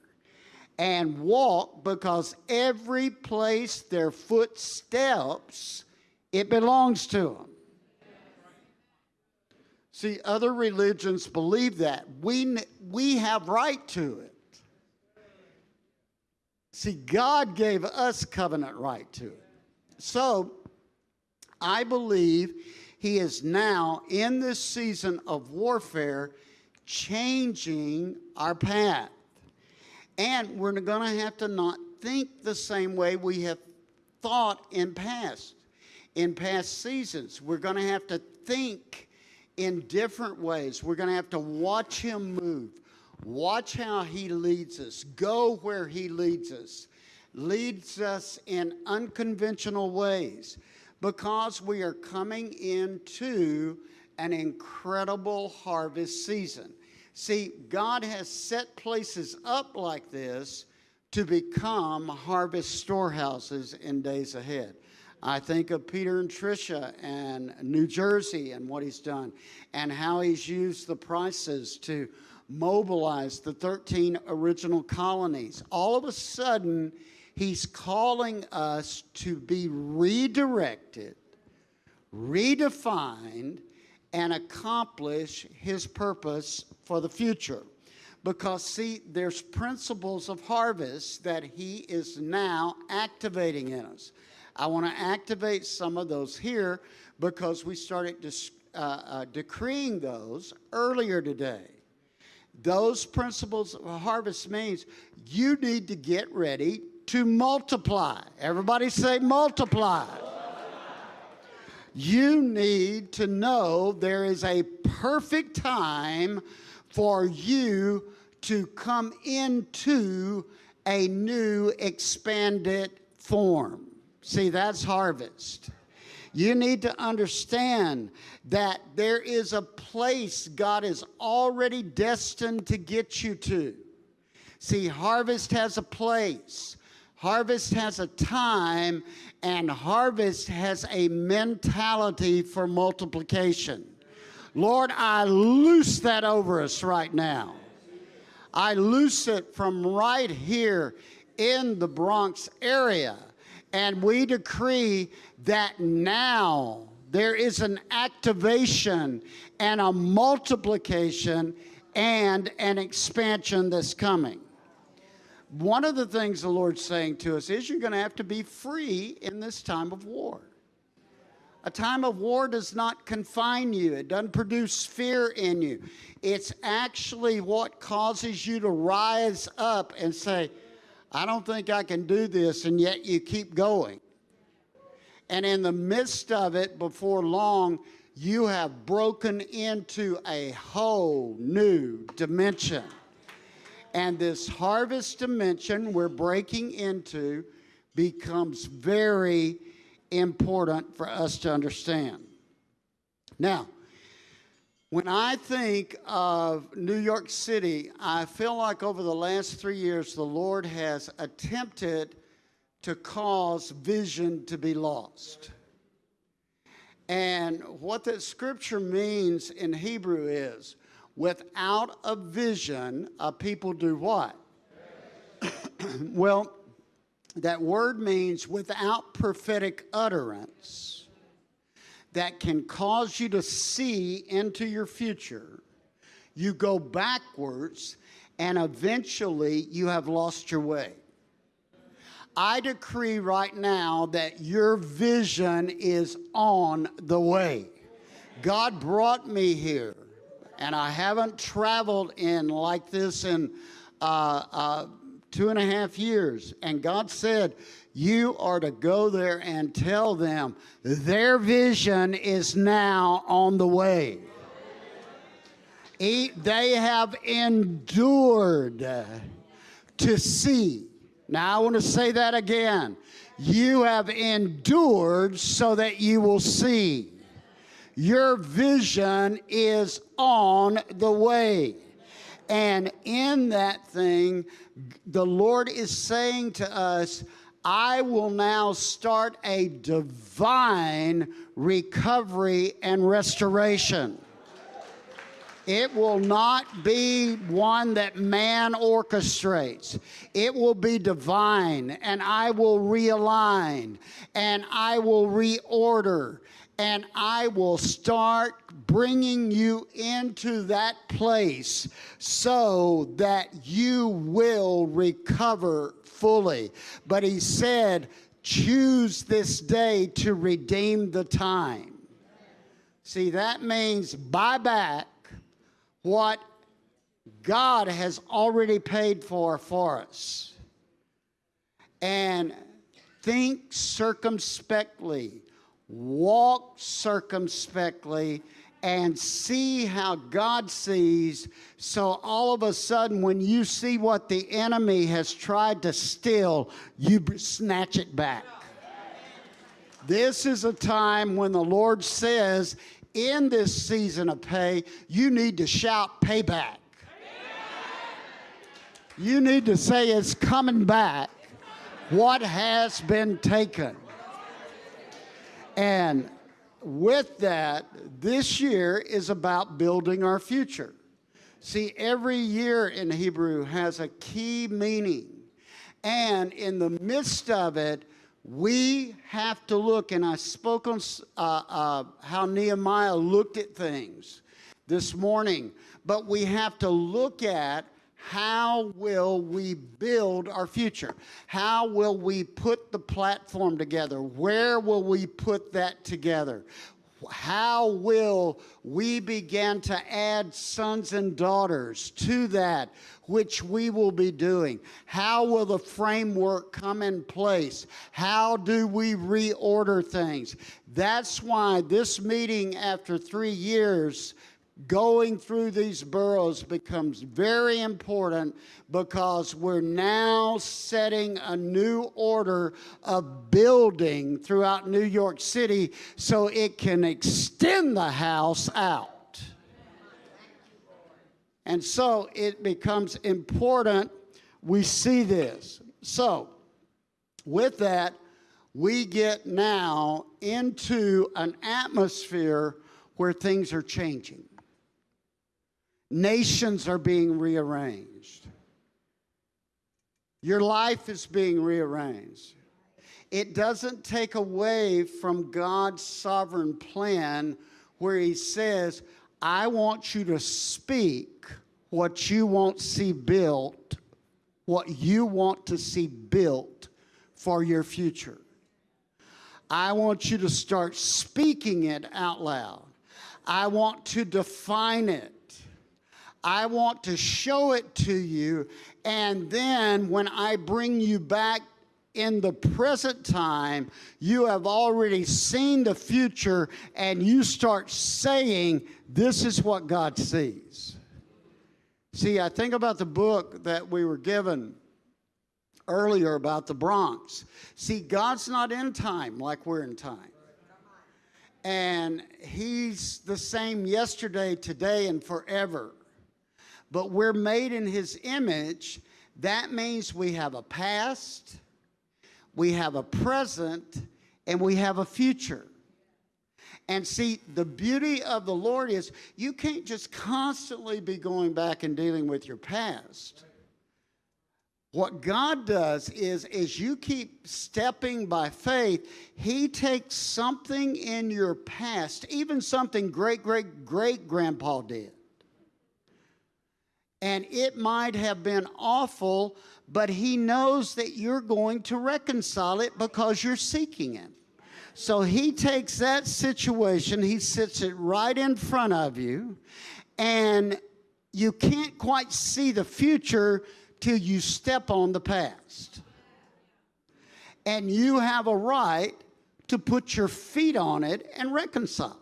and walk because every place their foot steps, it belongs to them. See, other religions believe that. We, we have right to it. See, God gave us covenant right to it. So, I believe He is now in this season of warfare changing our path. And we're going to have to not think the same way we have thought in past, in past seasons. We're going to have to think in different ways. We're going to have to watch him move, watch how he leads us, go where he leads us, leads us in unconventional ways because we are coming into an incredible harvest season. See, God has set places up like this to become harvest storehouses in days ahead. I think of Peter and Tricia and New Jersey and what he's done and how he's used the prices to mobilize the 13 original colonies. All of a sudden, he's calling us to be redirected, redefined, and accomplish his purpose for the future. Because, see, there's principles of harvest that he is now activating in us. I want to activate some of those here because we started uh, uh, decreeing those earlier today. Those principles of harvest means you need to get ready to multiply. Everybody say multiply. You need to know there is a perfect time for you to come into a new expanded form. See, that's harvest. You need to understand that there is a place God is already destined to get you to. See, harvest has a place, harvest has a time, and harvest has a mentality for multiplication. Lord, I loose that over us right now. I loose it from right here in the Bronx area. And we decree that now there is an activation and a multiplication and an expansion that's coming. One of the things the Lord's saying to us is you're going to have to be free in this time of war. A time of war does not confine you, it doesn't produce fear in you. It's actually what causes you to rise up and say, I don't think I can do this, and yet you keep going. And in the midst of it, before long, you have broken into a whole new dimension. And this harvest dimension we're breaking into becomes very important for us to understand. Now, when I think of New York City, I feel like over the last three years, the Lord has attempted to cause vision to be lost. And what that scripture means in Hebrew is without a vision, a people do what? [COUGHS] well, that word means without prophetic utterance that can cause you to see into your future, you go backwards and eventually you have lost your way. I decree right now that your vision is on the way. God brought me here, and I haven't traveled in like this in uh, uh, two and a half years. And God said, You are to go there and tell them their vision is now on the way. They have endured to see now, I want to say that again. You have endured so that you will see. Your vision is on the way. And in that thing, the Lord is saying to us, I will now start a divine recovery and restoration. It will not be one that man orchestrates. It will be divine, and I will realign, and I will reorder, and I will start bringing you into that place so that you will recover fully. But he said, choose this day to redeem the time. See, that means buy back what God has already paid for for us. And think circumspectly, walk circumspectly, and see how God sees. So all of a sudden, when you see what the enemy has tried to steal, you snatch it back. This is a time when the Lord says, in this season of Pe, you need to shout payback. You need to say it's coming back what has been taken. And with that, this year is about building our future. See, every year in Hebrew has a key meaning. And in the midst of it, we have to look, and I spoke on uh, uh, how Nehemiah looked at things this morning, but we have to look at how will we build our future? How will we put the platform together? Where will we put that together? how will we begin to add sons and daughters to that which we will be doing? How will the framework come in place? How do we reorder things? That's why this meeting after three years going through these boroughs becomes very important because we're now setting a new order of building throughout New York City so it can extend the house out. And so it becomes important we see this. So, with that, we get now into an atmosphere where things are changing. Nations are being rearranged. Your life is being rearranged. It doesn't take away from God's sovereign plan where He says, I want you to speak what you want to see built, what you want to see built for your future. I want you to start speaking it out loud. I want to define it. I want to show it to you. And then when I bring you back in the present time, you have already seen the future and you start saying, This is what God sees. See, I think about the book that we were given earlier about the Bronx. See, God's not in time like we're in time. And He's the same yesterday, today, and forever. But we're made in His image. That means we have a past, we have a present, and we have a future. And see, the beauty of the Lord is you can't just constantly be going back and dealing with your past. What God does is, as you keep stepping by faith, He takes something in your past, even something great, great, great grandpa did. And it might have been awful, but He knows that you're going to reconcile it because you're seeking Him. So He takes that situation, He sits it right in front of you, and you can't quite see the future till you step on the past. And you have a right to put your feet on it and reconcile it.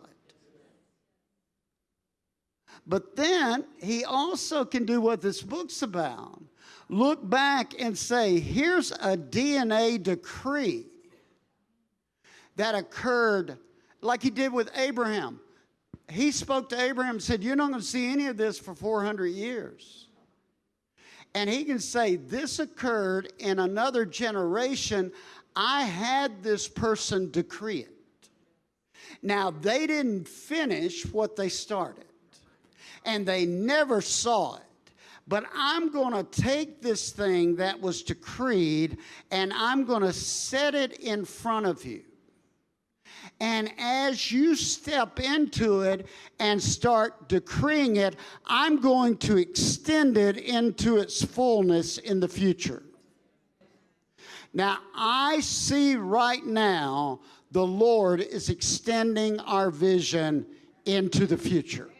But then he also can do what this book's about look back and say, here's a DNA decree that occurred like he did with Abraham. He spoke to Abraham and said, You're not going to see any of this for 400 years. And he can say, This occurred in another generation. I had this person decree it. Now, they didn't finish what they started, and they never saw it. But I'm going to take this thing that was decreed and I'm going to set it in front of you. And as you step into it and start decreeing it, I'm going to extend it into its fullness in the future. Now, I see right now the Lord is extending our vision into the future.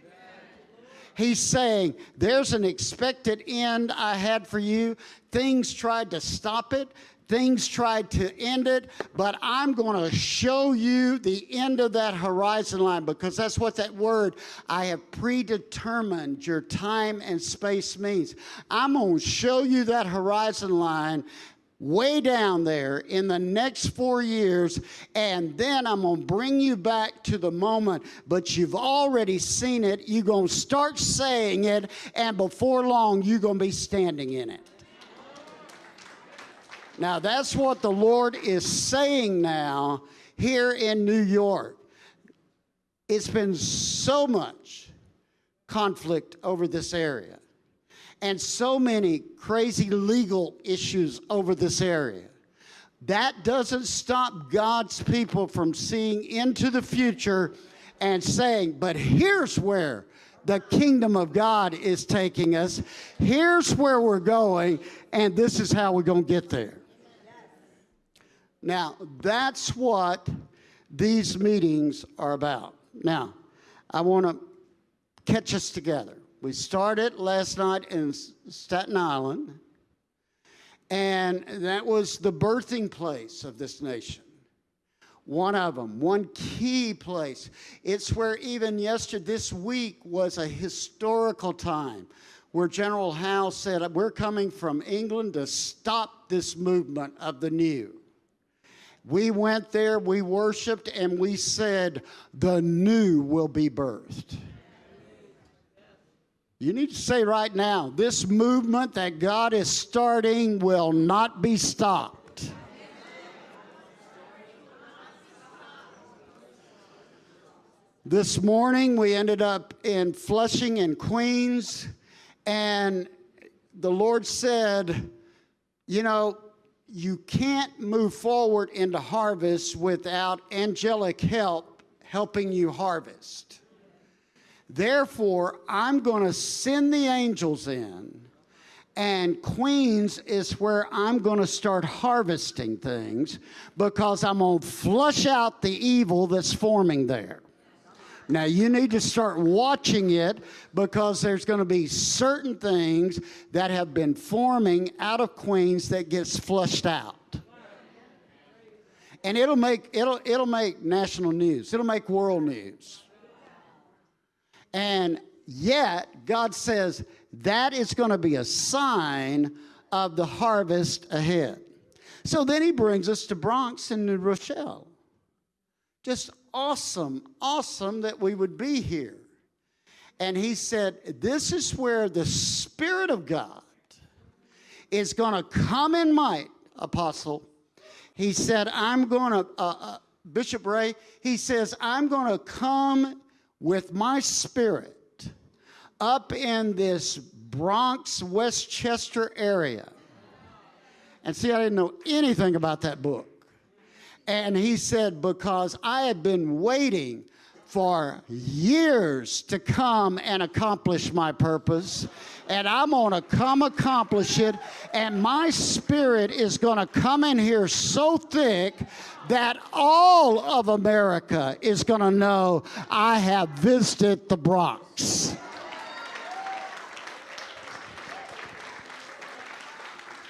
He's saying, There's an expected end I had for you. Things tried to stop it, Things tried to end it, but I'm going to show you the end of that horizon line because that's what that word, I have predetermined your time and space means. I'm going to show you that horizon line way down there in the next four years, and then I'm going to bring you back to the moment. But you've already seen it. You're going to start saying it, and before long, you're going to be standing in it. Now, that's what the Lord is saying now here in New York. It's been so much conflict over this area and so many crazy legal issues over this area. That doesn't stop God's people from seeing into the future and saying, but here's where the kingdom of God is taking us. Here's where we're going, and this is how we're going to get there. Now, that's what these meetings are about. Now, I want to catch us together. We started last night in Staten Island, and that was the birthing place of this nation. One of them, one key place. It's where even yesterday, this week was a historical time where General Howe said, We're coming from England to stop this movement of the new. We went there, we worshiped, and we said, The new will be birthed. You need to say right now, this movement that God is starting will not be stopped. This morning we ended up in Flushing and Queens, and the Lord said, You know, you can't move forward into harvest without angelic help helping you harvest. Therefore, I'm going to send the angels in, and Queens is where I'm going to start harvesting things because I'm going to flush out the evil that's forming there. Now, you need to start watching it because there's going to be certain things that have been forming out of Queens that gets flushed out. And it'll make, it'll, it'll make national news, it'll make world news. And yet, God says that is going to be a sign of the harvest ahead. So then he brings us to Bronx and New Rochelle. Just awesome, awesome that we would be here. And he said, This is where the Spirit of God is going to come in might, Apostle. He said, I'm going to, uh, uh, Bishop Ray, he says, I'm going to come with my spirit up in this Bronx, Westchester area. And see, I didn't know anything about that book. And he said, Because I had been waiting for years to come and accomplish my purpose. And I'm going to come accomplish it. And my spirit is going to come in here so thick that all of America is going to know I have visited the Bronx.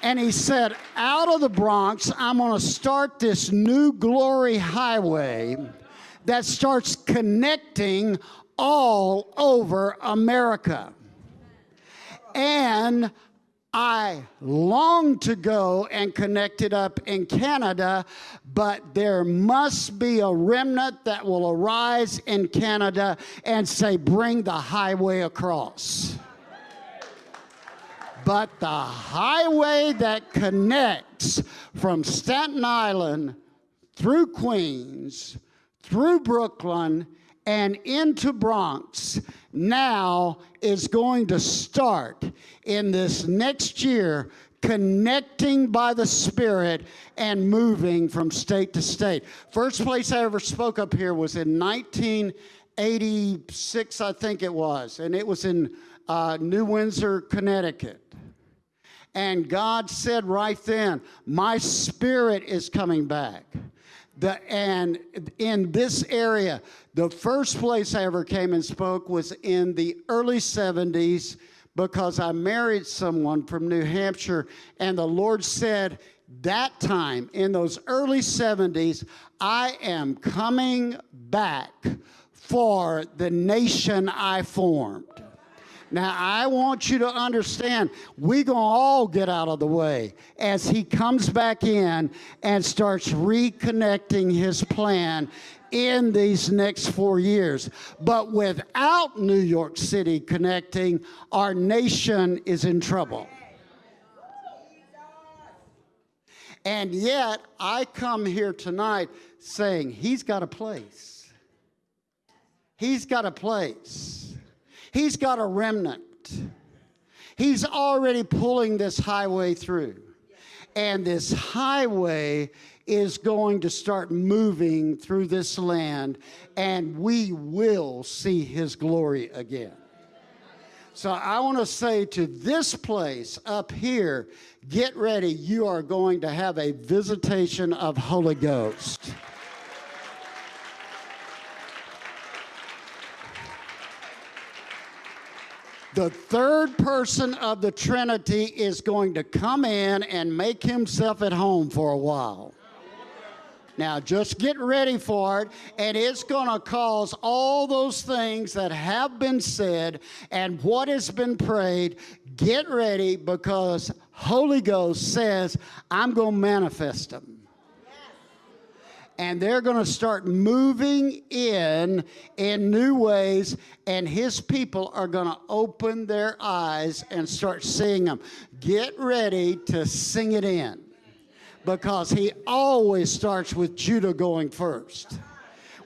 And he said, Out of the Bronx, I'm going to start this new glory highway that starts connecting all over America. And I long to go and connect it up in Canada, but there must be a remnant that will arise in Canada and say, Bring the highway across. But the highway that connects from Staten Island through Queens, through Brooklyn, and into Bronx now is going to start in this next year connecting by the Spirit and moving from state to state. First place I ever spoke up here was in 1986, I think it was, and it was in uh, New Windsor, Connecticut. And God said right then, My spirit is coming back. The, and in this area, the first place I ever came and spoke was in the early 70s because I married someone from New Hampshire, and the Lord said, that time in those early 70s, I am coming back for the nation I formed. Now, I want you to understand, we're going to all get out of the way as he comes back in and starts reconnecting his plan in these next four years. But without New York City connecting, our nation is in trouble. And yet, I come here tonight saying, He's got a place. He's got a place. He's got a remnant. He's already pulling this highway through. And this highway is going to start moving through this land, and we will see his glory again. So I want to say to this place up here, get ready. You are going to have a visitation of Holy Ghost. The third person of the Trinity is going to come in and make himself at home for a while. Now, just get ready for it, and it's going to cause all those things that have been said and what has been prayed. Get ready because Holy Ghost says, I'm going to manifest them and they're going to start moving in in new ways and his people are going to open their eyes and start seeing them get ready to sing it in because he always starts with judah going first.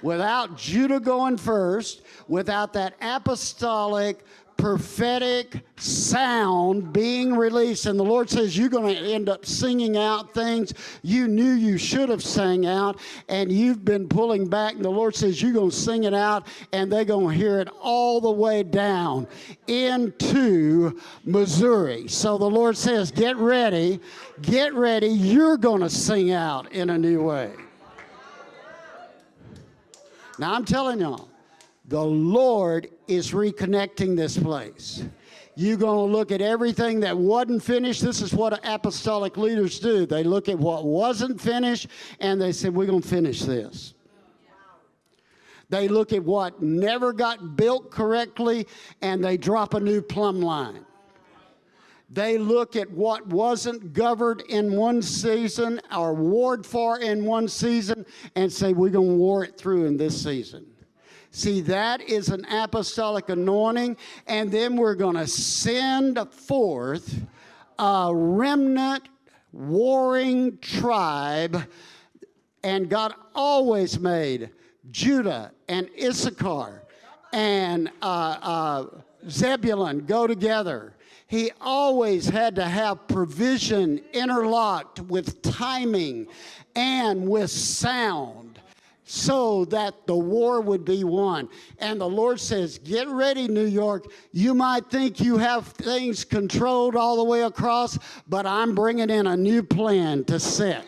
Without Judah going first, without that apostolic prophetic sound being released. And the lord says you're going to end up singing out things you knew you should have sang out and you've been pulling back. And the lord says you're going to sing it out and they're going to hear it all the way down into missouri. So the lord says get ready get ready. You're going to sing out in a new way. Now i'm telling y'all the Lord is reconnecting this place. You're going to look at everything that wasn't finished. This is what apostolic leaders do. They look at what wasn't finished and they say, We're going to finish this. They look at what never got built correctly and they drop a new plumb line. They look at what wasn't governed in one season or warred for in one season and say, We're going to war it through in this season. See, that is an apostolic anointing. And then we're going to send forth a remnant warring tribe. And God always made Judah and Issachar and uh, uh, Zebulun go together. He always had to have provision interlocked with timing and with sound so that the war would be won. And the Lord says, Get ready, New York. You might think you have things controlled all the way across, but I'm bringing in a new plan to set.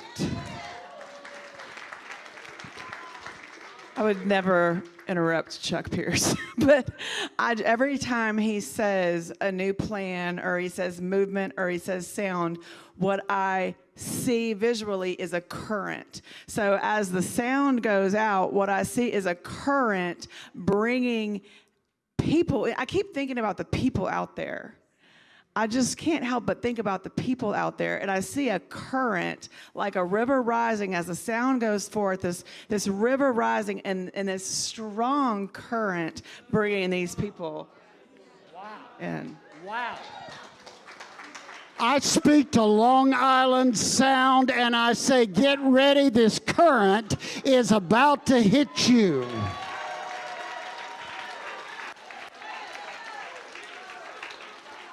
I would never interrupt Chuck Pierce, [LAUGHS] but I, every time he says a new plan or he says movement or he says sound, what I see visually is a current. So as the sound goes out, what I see is a current bringing people. I keep thinking about the people out there. I just can't help but think about the people out there, and I see a current, like a river rising as the sound goes forth. This this river rising, and and this strong current bringing these people wow. in. Wow. I speak to Long Island Sound and I say, get ready, this current is about to hit you.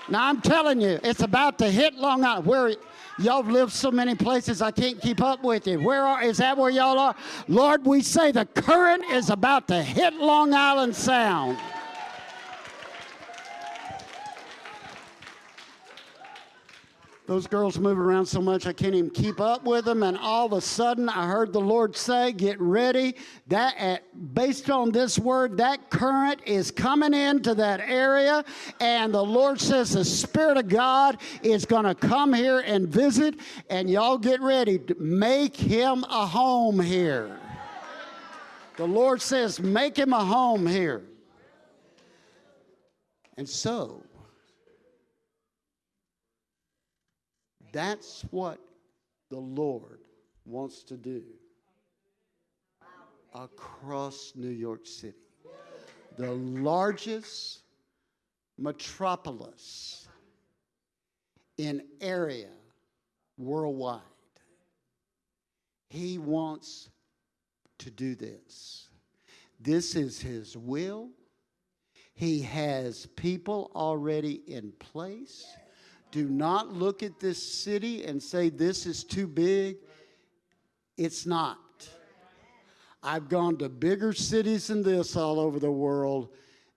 Now I'm telling you, it's about to hit Long Island. Where y'all lived so many places, I can't keep up with you. Where are, is that where y'all are? Lord, we say the current is about to hit Long Island Sound. Those girls move around so much I can't even keep up with them. And all of a sudden, I heard the Lord say, "Get ready." That, at, based on this word, that current is coming into that area, and the Lord says the Spirit of God is going to come here and visit. And y'all get ready to make Him a home here. The Lord says, "Make Him a home here." And so That's what the Lord wants to do across New York City. The largest metropolis in area worldwide. He wants to do this. This is his will. He has people already in place. Do not look at this city and say, this is too big. It's not. I've gone to bigger cities than this all over the world.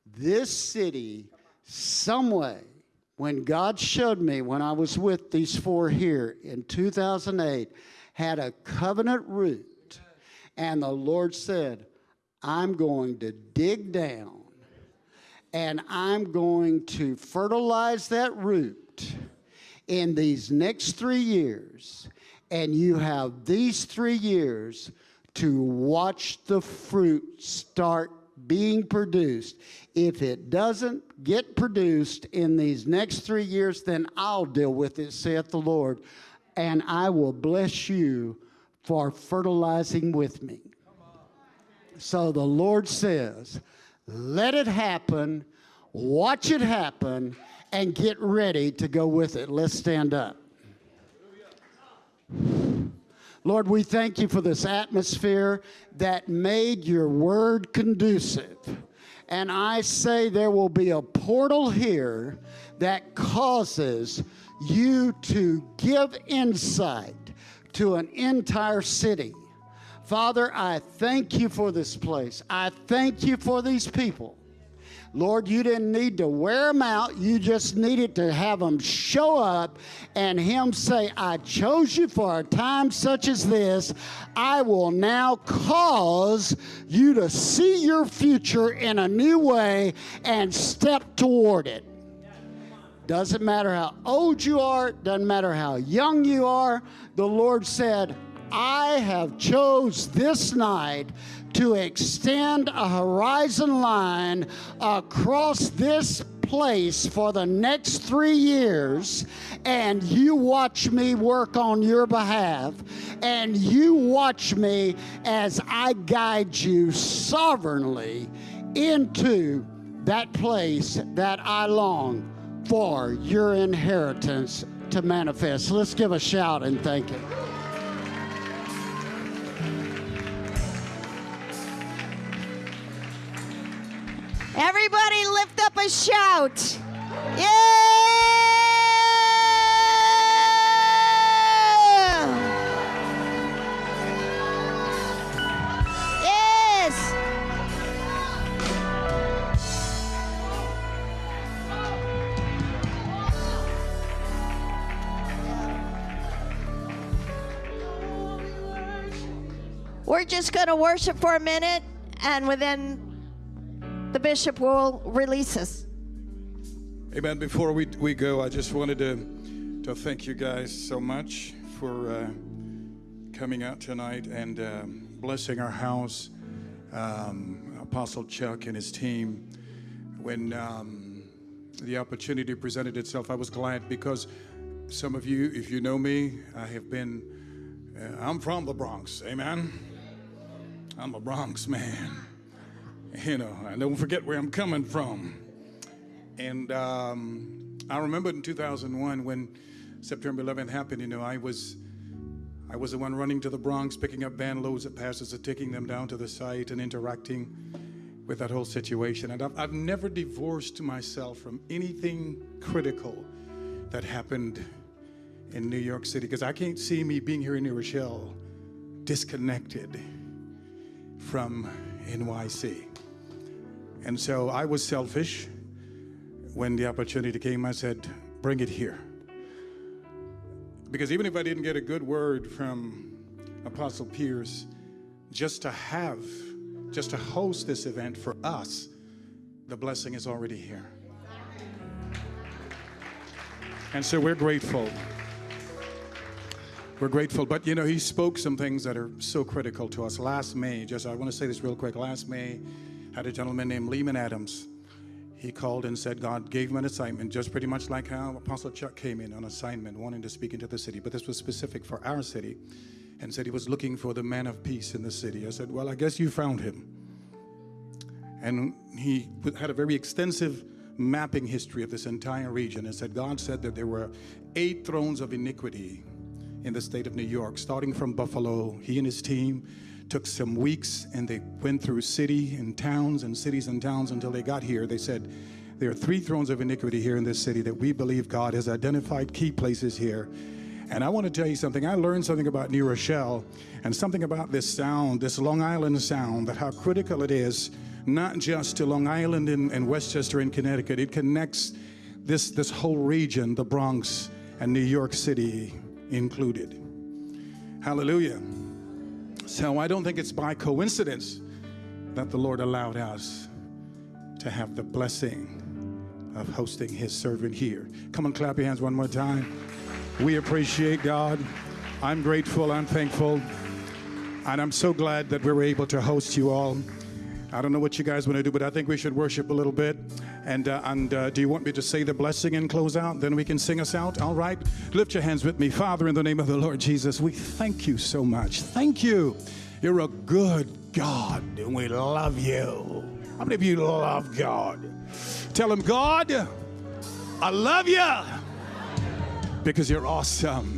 This city, some way, when God showed me when I was with these four here in 2008, had a covenant root. And the Lord said, I'm going to dig down and I'm going to fertilize that root in these next three years, and you have these three years to watch the fruit start being produced. If it doesn't get produced in these next three years, then I'll deal with it, saith the Lord, and I will bless you for fertilizing with me. So the Lord says, let it happen, watch it happen, and get ready to go with it. Let's stand up. Lord, we thank you for this atmosphere that made your word conducive. And I say there will be a portal here that causes you to give insight to an entire city. Father, I thank you for this place. I thank you for these people. Lord, you didn't need to wear them out. You just needed to have them show up and Him say, I chose you for a time such as this. I will now cause you to see your future in a new way and step toward it. Doesn't matter how old you are, doesn't matter how young you are. The Lord said, I have chose this night to extend a horizon line across this place for the next three years, and you watch me work on your behalf, and you watch me as I guide you sovereignly into that place that I long for your inheritance to manifest. Let's give a shout and thank Him. Everybody lift up a shout. Yeah! Yes! We're just going to worship for a minute, and within the bishop will release us. Amen. Before we, we go, I just wanted to, to thank you guys so much for uh, coming out tonight and uh, blessing our house. Um, Apostle Chuck and his team. When um, the opportunity presented itself, I was glad because some of you, if you know me, I have been, uh, I'm from the Bronx. Amen. I'm a Bronx man. [LAUGHS] You know, I don't forget where I'm coming from. And um, I remember in 2001 when September 11th happened, you know, I was I was the one running to the Bronx, picking up van loads of pastors and taking them down to the site and interacting with that whole situation. And I've, I've never divorced myself from anything critical that happened in New York City because I can't see me being here in New Rochelle disconnected from NYC. And so I was selfish. When the opportunity came, I said, bring it here. Because even if I didn't get a good word from Apostle Pierce, just to have, just to host this event for us, the blessing is already here. And so we're grateful. We're grateful. But you know, he spoke some things that are so critical to us. Last May, just I want to say this real quick. Last May, had a gentleman named Lehman Adams. He called and said God gave him an assignment, just pretty much like how Apostle Chuck came in on assignment, wanting to speak into the city. But this was specific for our city and said he was looking for the man of peace in the city. I said, Well, I guess you found him. And he had a very extensive mapping history of this entire region and said, God said that there were eight thrones of iniquity in the state of New York, starting from Buffalo. He and his team took some weeks and they went through city and towns and cities and towns until they got here. They said, There are three thrones of iniquity here in this city that we believe God has identified key places here. And I want to tell you something. I learned something about New Rochelle and something about this sound, this Long Island sound, that how critical it is, not just to Long Island and, and Westchester in Connecticut. It connects this, this whole region, the Bronx and New York City included. Hallelujah. So I don't think it's by coincidence that the Lord allowed us to have the blessing of hosting his servant here. Come on, clap your hands one more time. We appreciate God. I'm grateful, I'm thankful, and I'm so glad that we were able to host you all. I don't know what you guys want to do, but I think we should worship a little bit. And, uh, and uh, do you want me to say the blessing and close out? Then we can sing us out. All right. Lift your hands with me. Father, in the name of the Lord Jesus, we thank you so much. Thank you. You're a good God, and we love you. How many of you love God? Tell him, God, I love you because you're awesome.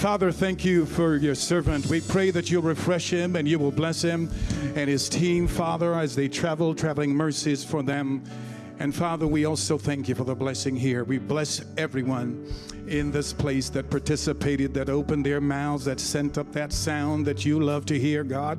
Father, thank you for your servant. We pray that you'll refresh him and you will bless him and his team, Father, as they travel, traveling mercies for them. And Father, we also thank you for the blessing here. We bless everyone in this place that participated, that opened their mouths, that sent up that sound that you love to hear, God.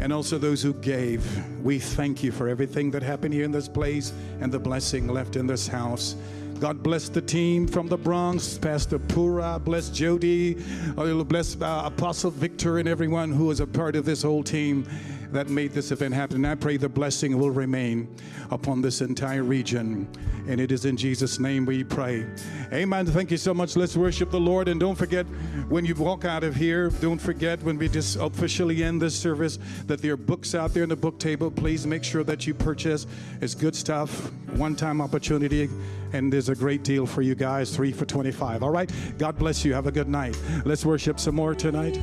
And also those who gave. We thank you for everything that happened here in this place and the blessing left in this house. God bless the team from the Bronx, Pastor Pura, bless Jody, uh, bless uh, Apostle Victor, and everyone who is a part of this whole team that made this event happen. And I pray the blessing will remain upon this entire region. And it is in Jesus' name we pray. Amen. Thank you so much. Let's worship the Lord. And don't forget, when you walk out of here, don't forget when we just officially end this service that there are books out there in the book table. Please make sure that you purchase. It's good stuff, one time opportunity. And there's a great deal for you guys, three for 25. All right. God bless you. Have a good night. Let's worship some more tonight.